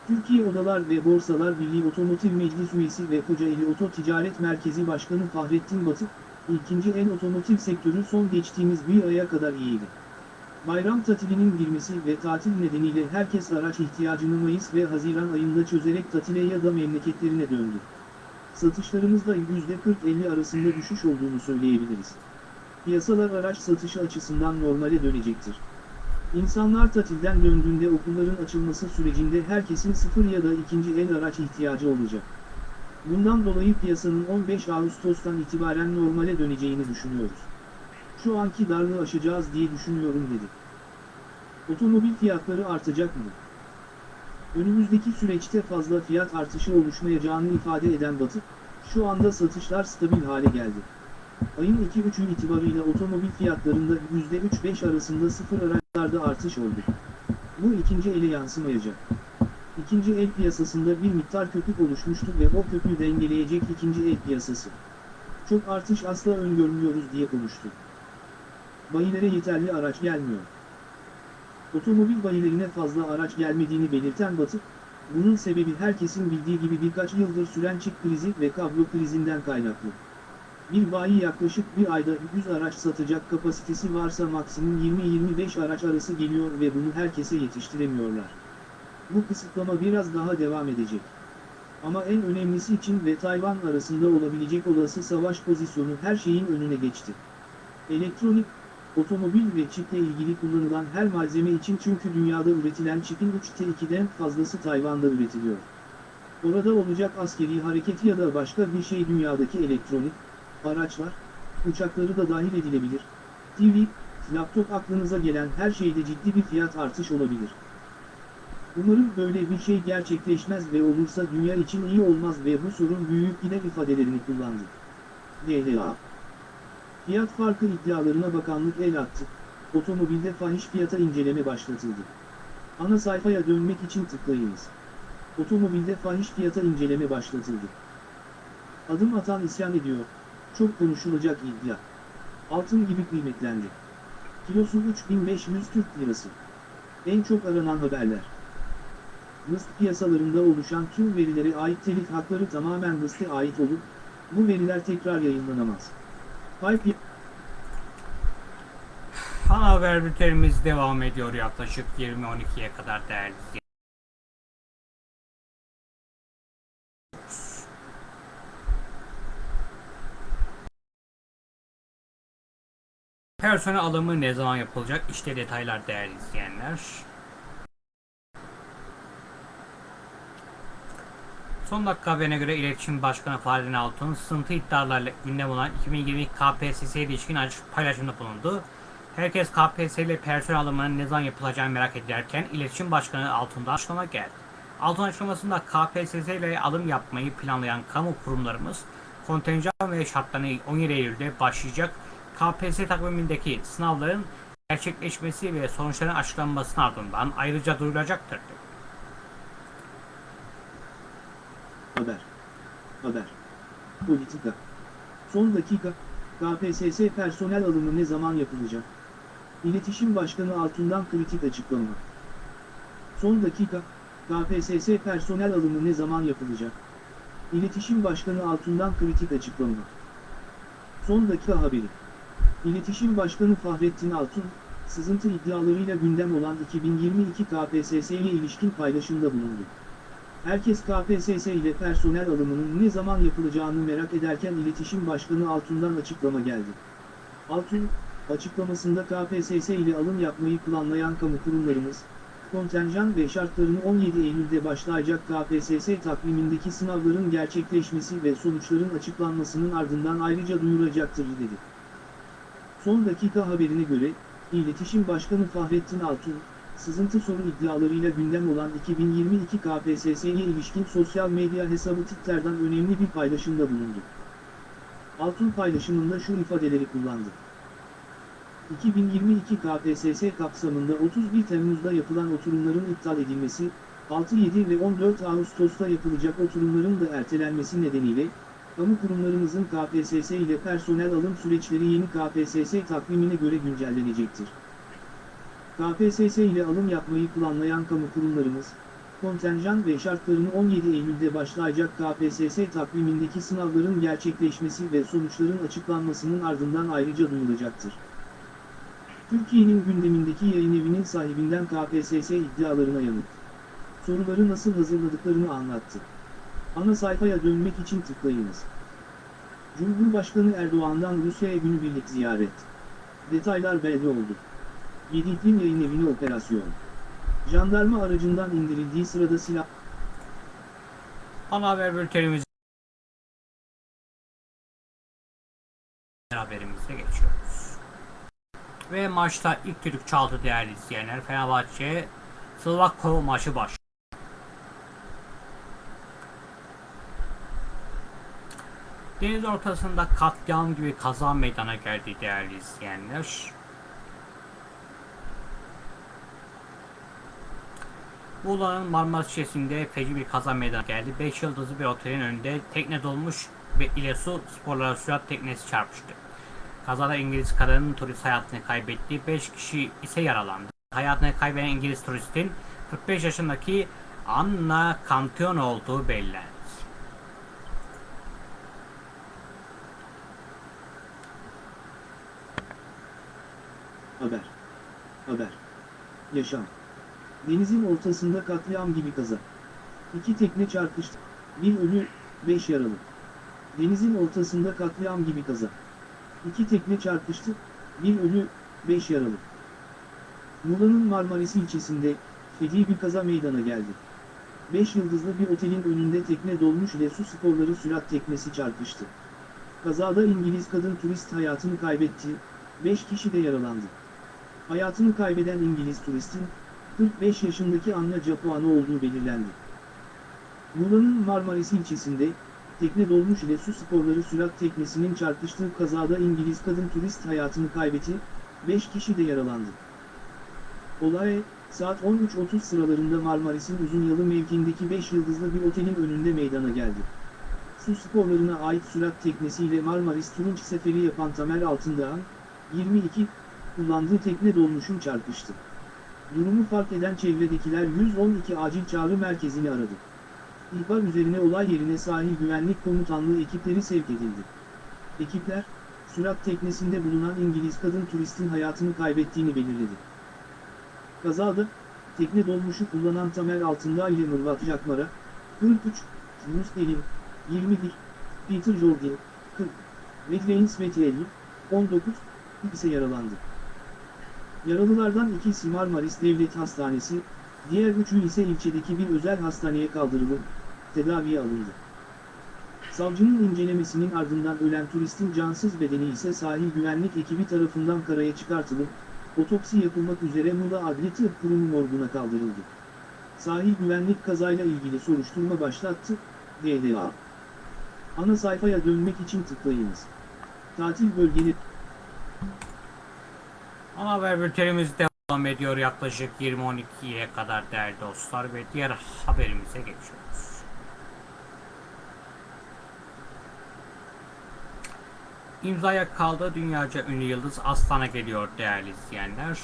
Türkiye Odalar ve Borsalar Birliği Otomotiv Meclis Üyesi ve Kocaeli Oto Ticaret Merkezi Başkanı Fahrettin Batı, ikinci el otomotiv sektörü son geçtiğimiz bir aya kadar iyiydi. Bayram tatilinin girmesi ve tatil nedeniyle herkes araç ihtiyacını Mayıs ve Haziran ayında çözerek tatile ya da memleketlerine döndü. Satışlarımızda %40-50 arasında düşüş olduğunu söyleyebiliriz. Piyasalar araç satışı açısından normale dönecektir. İnsanlar tatilden döndüğünde okulların açılması sürecinde herkesin sıfır ya da ikinci el araç ihtiyacı olacak. Bundan dolayı piyasanın 15 Ağustos'tan itibaren normale döneceğini düşünüyoruz. Şu anki darlığı aşacağız diye düşünüyorum dedi. Otomobil fiyatları artacak mı? Önümüzdeki süreçte fazla fiyat artışı oluşmayacağını ifade eden Batı, şu anda satışlar stabil hale geldi. Ayın 2-3'ü itibarıyla otomobil fiyatlarında %3-5 arasında sıfır araçlarda artış oldu. Bu ikinci ele yansımayacak. İkinci el piyasasında bir miktar köpük oluşmuştu ve o köpüğü dengeleyecek ikinci el piyasası. Çok artış asla öngörmüyoruz diye konuştu. Bayilere yeterli araç gelmiyor. Otomobil bayilerine fazla araç gelmediğini belirten Batı, bunun sebebi herkesin bildiği gibi birkaç yıldır süren çip krizi ve kablo krizinden kaynaklı. Bir bayi yaklaşık bir ayda 100 araç satacak kapasitesi varsa maksimum 20-25 araç arası geliyor ve bunu herkese yetiştiremiyorlar. Bu kısıtlama biraz daha devam edecek. Ama en önemlisi Çin ve Tayvan arasında olabilecek olası savaş pozisyonu her şeyin önüne geçti. Elektronik, Otomobil ve çiple ilgili kullanılan her malzeme için çünkü dünyada üretilen çipin 3'te 2'den fazlası Tayvan'da üretiliyor. Orada olacak askeri hareket ya da başka bir şey dünyadaki elektronik, araçlar, uçakları da dahil edilebilir. TV, laptop aklınıza gelen her şeyde ciddi bir fiyat artış olabilir. Umarım böyle bir şey gerçekleşmez ve olursa dünya için iyi olmaz ve bu sorun büyük yine ifadelerini kullandı. DLA Fiyat farkı iddialarına bakanlık el attı. Otomobilde fahiş fiyata inceleme başlatıldı. Ana sayfaya dönmek için tıklayınız. Otomobilde fahiş fiyata inceleme başlatıldı. Adım atan isyan ediyor. Çok konuşulacak iddia. Altın gibi kıymetlendi. Kilosu 3500 Türk Lirası. En çok aranan haberler. NIST piyasalarında oluşan tüm verilere ait telif hakları tamamen NIST'e ait olup, bu veriler tekrar yayınlanamaz. Ana haber bültenimiz devam ediyor yaklaşık 20.12'ye kadar değerli. Personel alımı ne zaman yapılacak? İşte detaylar değerli izleyenler. Son dakika haberine göre İletişim Başkanı Fahrettin Altun, sızıntı iddialarıyla gündem olan 2020 KPSS'ye ilişkin açık paylaşımda bulundu. Herkes KPSS ile personel alımının ne zaman yapılacağını merak ederken İletişim Başkanı Altun'da açıklama geldi. Altun açıklamasında KPSS ile alım yapmayı planlayan kamu kurumlarımız kontenjan ve şartlarını 17 Eylül'de başlayacak KPSS takvimindeki sınavların gerçekleşmesi ve sonuçların açıklanmasının ardından ayrıca duyurulacaktır. dedi. Haber. Haber. Politika. Son dakika. KPSS personel alımı ne zaman yapılacak? İletişim Başkanı Altun'dan kritik açıklama. Son dakika. KPSS personel alımı ne zaman yapılacak? İletişim Başkanı Altun'dan kritik açıklama. Son dakika haberi. İletişim Başkanı Fahrettin Altun, sızıntı iddialarıyla gündem olan 2022 KPSS ile ilişkin paylaşımda bulundu. Herkes KPSS ile personel alımının ne zaman yapılacağını merak ederken İletişim Başkanı Altun'dan açıklama geldi. Altun, açıklamasında KPSS ile alım yapmayı planlayan kamu kurumlarımız, kontenjan ve şartlarını 17 Eylül'de başlayacak KPSS takvimindeki sınavların gerçekleşmesi ve sonuçların açıklanmasının ardından ayrıca duyuracaktır dedi. Son dakika haberine göre, İletişim Başkanı Fahrettin Altun, sızıntı soru iddialarıyla gündem olan 2022 KPSS'ye ilişkin sosyal medya hesabı Twitter'dan önemli bir paylaşımda bulundu. Altun paylaşımında şu ifadeleri kullandı. 2022 KPSS kapsamında 31 Temmuz'da yapılan oturumların iptal edilmesi, 6, 7 ve 14 Ağustos'ta yapılacak oturumların da ertelenmesi nedeniyle, kamu kurumlarımızın KPSS ile personel alım süreçleri yeni KPSS takvimine göre güncellenecektir. KPSS ile alım yapmayı planlayan kamu kurumlarımız, kontenjan ve şartlarını 17 Eylül'de başlayacak KPSS takvimindeki sınavların gerçekleşmesi ve sonuçların açıklanmasının ardından ayrıca duyulacaktır. Türkiye'nin gündemindeki yayın evinin sahibinden KPSS iddialarına yanıt. Soruları nasıl hazırladıklarını anlattı. Ana sayfaya dönmek için tıklayınız. Cumhurbaşkanı Erdoğan'dan Rusya'ya günübirlik ziyaret. Detaylar belli oldu. Yediklim yayın evine operasyon. Jandarma aracından indirildiği sırada silah... Ana haber bültenimiz haberimize geçiyoruz. Ve maçta ilk düdük çaldı değerli izleyenler. Fenerbahçe Slovakko maçı baş. Deniz ortasında katliam gibi kaza meydana geldi değerli izleyenler. Muğla'nın Marmara Şişesi'nde feci bir kaza meydana geldi. 5 yıldızlı bir otelin önünde tekne dolmuş ve ile su sporları sürat teknesi çarpıştı. Kazada İngiliz kadının turist hayatını kaybetti. 5 kişi ise yaralandı. Hayatını kaybeden İngiliz turistin 45 yaşındaki Anna Cantion olduğu belirlendi. Haber. Haber. Yaşam. Denizin ortasında katliam gibi kaza. İki tekne çarpıştı. Bir ölü, beş yaralı. Denizin ortasında katliam gibi kaza. İki tekne çarpıştı. Bir ölü, 5 yaralı. Muğla'nın Marmaris ilçesinde, feci bir kaza meydana geldi. 5 yıldızlı bir otelin önünde tekne dolmuş ile su sporları sürat teknesi çarpıştı. Kazada İngiliz kadın turist hayatını kaybetti, 5 kişi de yaralandı. Hayatını kaybeden İngiliz turistin, 45 yaşındaki Anna Capuano olduğu belirlendi. Muğla'nın Marmaris ilçesinde, tekne dolmuş ile su sporları sürat teknesinin çarpıştığı kazada İngiliz kadın turist hayatını kaybetti, 5 kişi de yaralandı. Olay, saat 13.30 sıralarında Marmaris'in Uzunyalı mevkiindeki 5 yıldızlı bir otelin önünde meydana geldi. Su sporlarına ait sürat teknesiyle Marmaris Turunç seferi yapan Tamer Altındağ'ın, 22, kullandığı tekne dolmuşun çarpıştı. Durumu fark eden çevredekiler 112 acil çağrı merkezini aradı. İhbar üzerine olay yerine sahil güvenlik komutanlığı ekipleri sevk edildi. Ekipler, sürat teknesinde bulunan İngiliz kadın turistin hayatını kaybettiğini belirledi. Kazada, tekne dolmuşu kullanan Tamer Altındağ ile Mırvat Jakmara, 43, Yunus Elim, 21, Peter Jorgin, 40, ve Reigns Metelli, 19, ise yaralandı. Yaralılardan ikisi Marmaris Devlet Hastanesi, diğer üçü ise ilçedeki bir özel hastaneye kaldırılıp, tedaviye alındı. Savcının incelemesinin ardından ölen turistin cansız bedeni ise sahil güvenlik ekibi tarafından karaya çıkartılıp, otopsi yapılmak üzere Muğla Adli Tıp Kurumu morguna kaldırıldı. Sahil güvenlik kazayla ilgili soruşturma başlattı, DDA. Ana sayfaya dönmek için tıklayınız. Tatil bölgeleri Ana haber bültenimiz devam ediyor yaklaşık 20.12'ye kadar değerli dostlar ve diğer haberimize geçiyoruz. İmzaya kaldı dünyaca ünlü yıldız Aslan'a geliyor değerli izleyenler.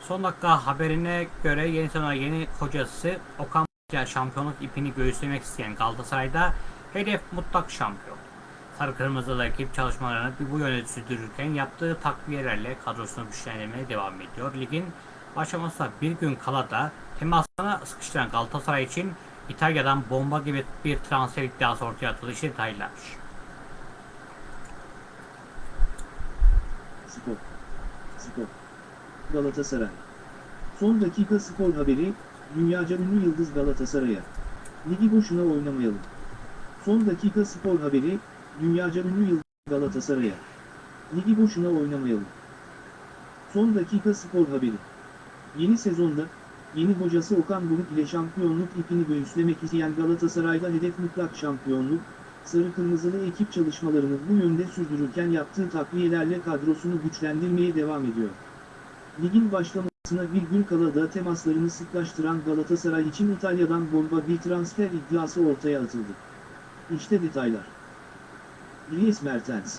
Son dakika haberine göre yeni sezona yeni kocası Okan Buruk'la şampiyonluk ipini göğüslemek isteyen Galatasaray'da hedef mutlak şampiyon. Sarı Kırmızılı ekip çalışmalarını bu yönde sürdürürken yaptığı takviyelerle kadrosunu güçlendirmeye devam ediyor. Ligin başlamasına bir gün kala da temasına sıkıştıran Galatasaray için İtalya'dan bomba gibi bir transfer iddiası ortaya atıldı. İşte detaylar. Spor. Spor. Galatasaray. Son dakika spor haberi, dünyaca ünlü yıldız Galatasaray'a. Ligi boşuna oynamayalım. Son dakika spor haberi, dünyaca ünlü yıldız Galatasaray'a. Ligi boşuna oynamayalım. Son dakika spor haberi. Yeni sezonda, yeni hocası Okan Buruk ile şampiyonluk ipini göğüslemek isteyen Galatasaray'da hedef mutlak şampiyonluk, Sarı Kırmızılı ekip çalışmalarını bu yönde sürdürürken yaptığı takviyelerle kadrosunu güçlendirmeye devam ediyor. Ligin başlamasına bir gün kala da temaslarını sıklaştıran Galatasaray için İtalya'dan bomba bir transfer iddiası ortaya atıldı. İşte detaylar. Dries Mertens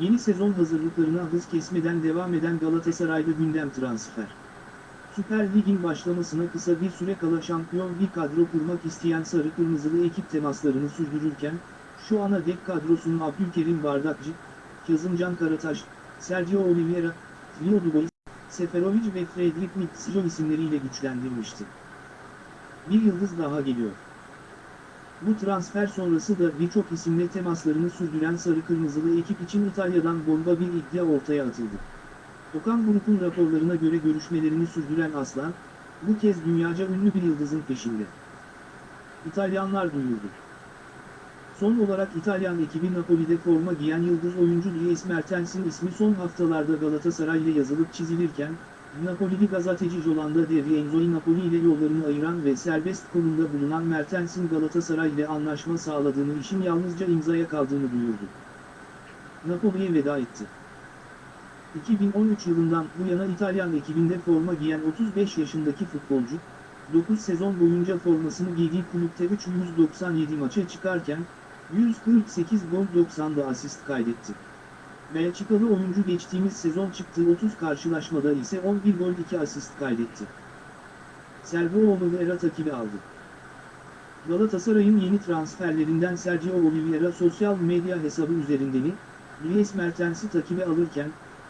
Yeni sezon hazırlıklarına hız kesmeden devam eden Galatasaray'da gündem transfer. Süper Lig'in başlamasına kısa bir süre kala şampiyon bir kadro kurmak isteyen Sarı Kırmızılı ekip temaslarını sürdürürken, şu ana dek kadrosunu Abdülkerim Bardakçı, Kazımcan Karataş, Sergio Oliveira, Leo Dubois, Seferovic ve Fredrik Mitsilo isimleriyle güçlendirmişti. Bir yıldız daha geliyor. Bu transfer sonrası da birçok isimle temaslarını sürdüren Sarı Kırmızılı ekip için İtalya'dan bomba bir iddia ortaya atıldı. Okan Buruk'un raporlarına göre görüşmelerini sürdüren Aslan, bu kez dünyaca ünlü bir yıldızın peşinde. İtalyanlar duyurdu. Son olarak İtalyan ekibi Napoli'de forma giyen yıldız oyuncu Dries Mertens'in ismi son haftalarda Galatasaray ile yazılıp çizilirken, Napoli'li gazeteci Yolanda De Rienzo'yu Napoli ile yollarını ayıran ve serbest konumda bulunan Mertens'in Galatasaray ile anlaşma sağladığını işin yalnızca imzaya kaldığını duyurdu. Napoli'ye veda etti. 2013 yılından bu yana İtalyan ekibinde forma giyen 35 yaşındaki futbolcu, 9 sezon boyunca formasını giydiği kulüpte 397 maça çıkarken, 148 gol 90'da asist kaydetti. Belçikalı oyuncu geçtiğimiz sezon çıktığı 30 karşılaşmada ise 11 gol 2 asist kaydetti. Sergio Oliveira takibi aldı. Galatasaray'ın yeni transferlerinden Sergio Oliveira sosyal medya hesabı üzerinden Dries Mertens'i takibe alırken,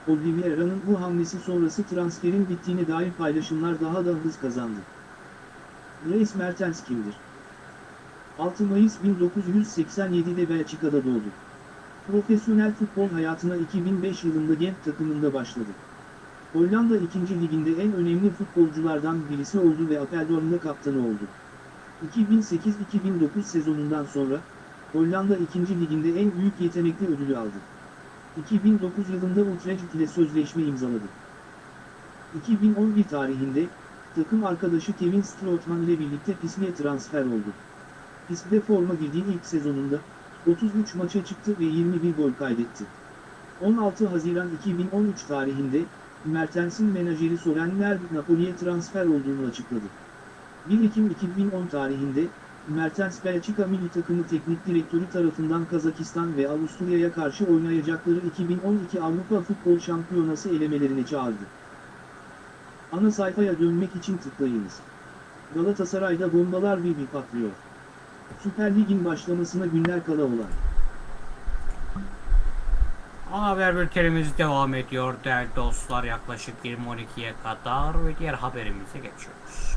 Oliveira'nın bu hamlesi sonrası transferin bittiğine dair paylaşımlar daha da hız kazandı. Dries Mertens kimdir? 6 Mayıs 1987'de Belçika'da doğdu. Profesyonel futbol hayatına 2005 yılında Genk takımında başladı. Hollanda 2. Liginde en önemli futbolculardan birisi oldu ve Apeldoorn'da kaptanı oldu. 2008-2009 sezonundan sonra, Hollanda 2. Liginde en büyük yetenekli ödülü aldı. 2009 yılında Utrecht ile sözleşme imzaladı. 2011 tarihinde, takım arkadaşı Kevin Strootman ile birlikte Pisli'ye transfer oldu. Pisli'de forma giydiği ilk sezonunda, 33 maça çıktı ve 21 gol kaydetti. 16 Haziran 2013 tarihinde, Mertens'in menajeri Soren Lerb Napoli'ye transfer olduğunu açıkladı. 1 Ekim 2010 tarihinde, Mertens Belçika milli takımı teknik direktörü tarafından Kazakistan ve Avusturya'ya karşı oynayacakları 2012 Avrupa Futbol Şampiyonası elemelerine çağırdı. Ana sayfaya dönmek için tıklayınız. Galatasaray'da bombalar bir bir patlıyor. Süper Lig'in başlamasına günler kala olan. Ana haber bültenimiz devam ediyor değerli dostlar yaklaşık 20.12'ye kadar ve diğer haberimize geçiyoruz.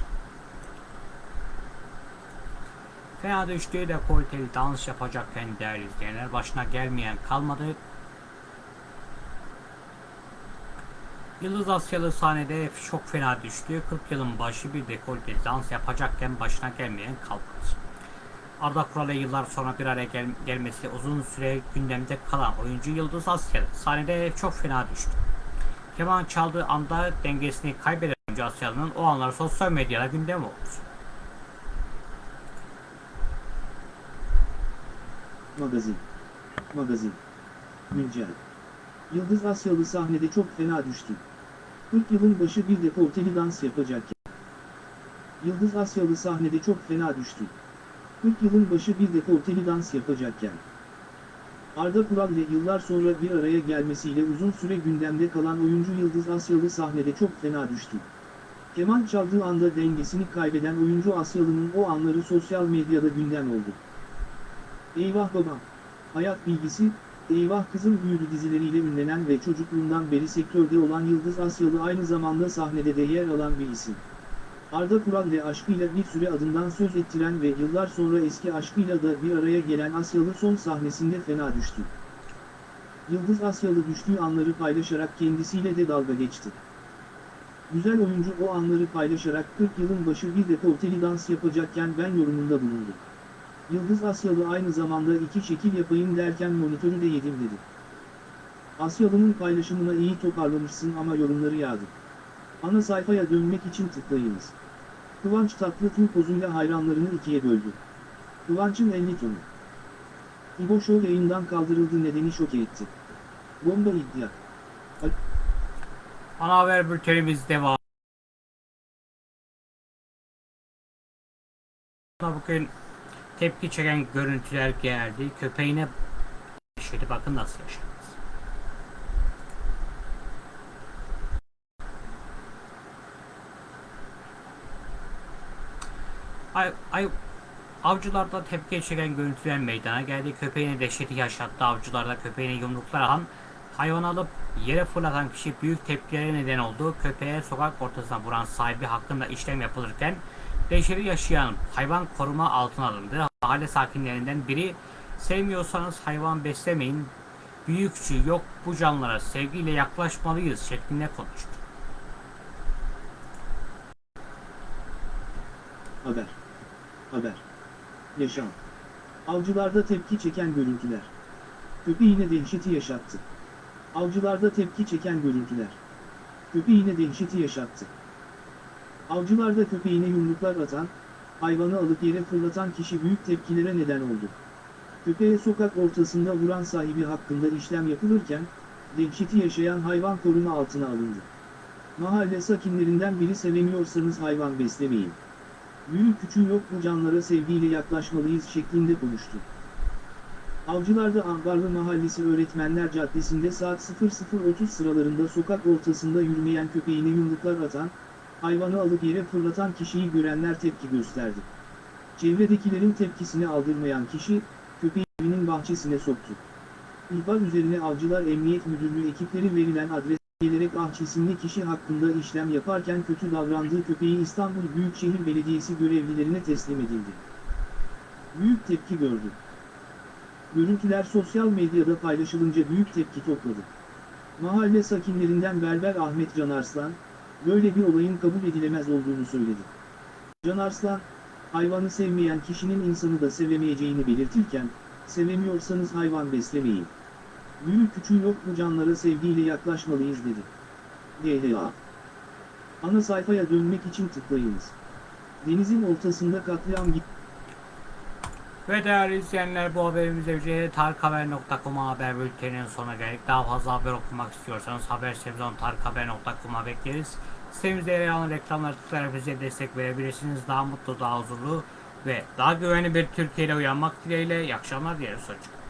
Fena düştüğü de kaliteli dans yapacakken değerli izleyenler başına gelmeyen kalmadı. Yıldız Asyalı sahnede çok fena düştü. 40 yılın başı bir dekolte dans yapacakken başına gelmeyen kalmadı. Arda Kural'la yıllar sonra bir araya gel gelmesi uzun süre gündemde kalan oyuncu Yıldız Asyalı sahnede çok fena düştü. Keman çaldığı anda dengesini kaybeden oyuncu Asyalı'nın o anlar sosyal medyada gündem oldu. Magazin. Magazin. Güncel. Yıldız Asyalı sahnede çok fena düştü. 40 yılın başı bir dekolteli dans yapacakken. Yıldız Asyalı sahnede çok fena düştü. 40 yılın başı bir dekolteli dans yapacakken. Arda Kural ile yıllar sonra bir araya gelmesiyle uzun süre gündemde kalan oyuncu Yıldız Asyalı sahnede çok fena düştü. Keman çaldığı anda dengesini kaybeden oyuncu Asyalı'nın o anları sosyal medyada gündem oldu. Eyvah babam. Hayat bilgisi, Eyvah Kızım büyüdü dizileriyle ünlenen ve çocukluğundan beri sektörde olan Yıldız Asyalı aynı zamanda sahnede de yer alan bir isim. Arda Kural ile aşkıyla bir süre adından söz ettiren ve yıllar sonra eski aşkıyla da bir araya gelen Asyalı son sahnesinde fena düştü. Yıldız Asyalı düştüğü anları paylaşarak kendisiyle de dalga geçti. Güzel oyuncu o anları paylaşarak 40 yılın başı bir dekolteli dans yapacakken ben yorumunda bulundu. Yıldız Asyalı aynı zamanda iki şekil yapayım derken monitörü de yedim dedi. Asyalı'nın paylaşımına iyi toparlamışsın ama yorumları yağdı. Ana sayfaya dönmek için tıklayınız. Kıvanç Tatlıtuğ pozuyla hayranlarını ikiye böldü. Kıvanç'ın 50 tonu. İbo Show yayından kaldırıldı nedeni şok etti. Bomba iddia. Ana haber bültenimiz devam. Bugün tepki çeken görüntüler geldi. Köpeğine yaşadı. Bakın nasıl yaşadı. Ay, ay, avcılarda tepki çeken görüntüler meydana geldi. Köpeğine dehşeti yaşattı. Avcılarda köpeğine yumruklar atan, hayvan alıp yere fırlatan kişi büyük tepkilere neden oldu. Köpeğe sokak ortasına vuran sahibi hakkında işlem yapılırken dehşeti yaşayan hayvan koruma altına alındı. Mahalle sakinlerinden biri sevmiyorsanız hayvan beslemeyin, büyükçü yok bu canlılara sevgiyle yaklaşmalıyız şeklinde konuştu. Haber. Haber. Yaşam. Avcılarda tepki çeken görüntüler. Köpeğine dehşeti yaşattı. Avcılarda tepki çeken görüntüler. Köpeğine dehşeti yaşattı. Avcılarda köpeğine yumruklar atan, hayvanı alıp yere fırlatan kişi büyük tepkilere neden oldu. Köpeğe sokak ortasında vuran sahibi hakkında işlem yapılırken, dehşeti yaşayan hayvan koruma altına alındı. Mahalle sakinlerinden biri sevemiyorsanız hayvan beslemeyin. Büyük küçüğü yok bu canlara sevgiyle yaklaşmalıyız şeklinde konuştu. Avcılarda Ambarlı Mahallesi Öğretmenler Caddesi'nde saat 00.30 sıralarında sokak ortasında yürümeyen köpeğine yumruklar atan, hayvanı alıp yere fırlatan kişiyi görenler tepki gösterdi. Çevredekilerin tepkisini aldırmayan kişi, köpeği evinin bahçesine soktu. İhbar üzerine Avcılar Emniyet Müdürlüğü ekipleri verilen adres gelerek ah isimli kişi hakkında işlem yaparken kötü davrandığı köpeği İstanbul Büyükşehir Belediyesi görevlilerine teslim edildi. Büyük tepki gördü. Görüntüler sosyal medyada paylaşılınca büyük tepki topladı. Mahalle sakinlerinden Berber Ahmet Canarslan, böyle bir olayın kabul edilemez olduğunu söyledi. Canarslan, hayvanı sevmeyen kişinin insanı da sevemeyeceğini belirtirken, sevemiyorsanız hayvan beslemeyin. Büyük küçüğü yok bu canlara sevgiyle yaklaşmalıyız dedi. DHA Ana sayfaya dönmek için tıklayınız. Denizin ortasında katliam gitti. Ve değerli izleyenler bu haberimize tarikhaber.com'a haber bülteninin sonuna geldik. Daha fazla haber okumak istiyorsanız haber sezon tarikhaber.com'a bekleriz. Sitemizde yer alan reklamları tıklayarak bize destek verebilirsiniz. Daha mutlu, daha huzurlu ve daha güvenli bir Türkiye ile uyanmak dileğiyle. İyi akşamlar dileriz. Hoşçakalın.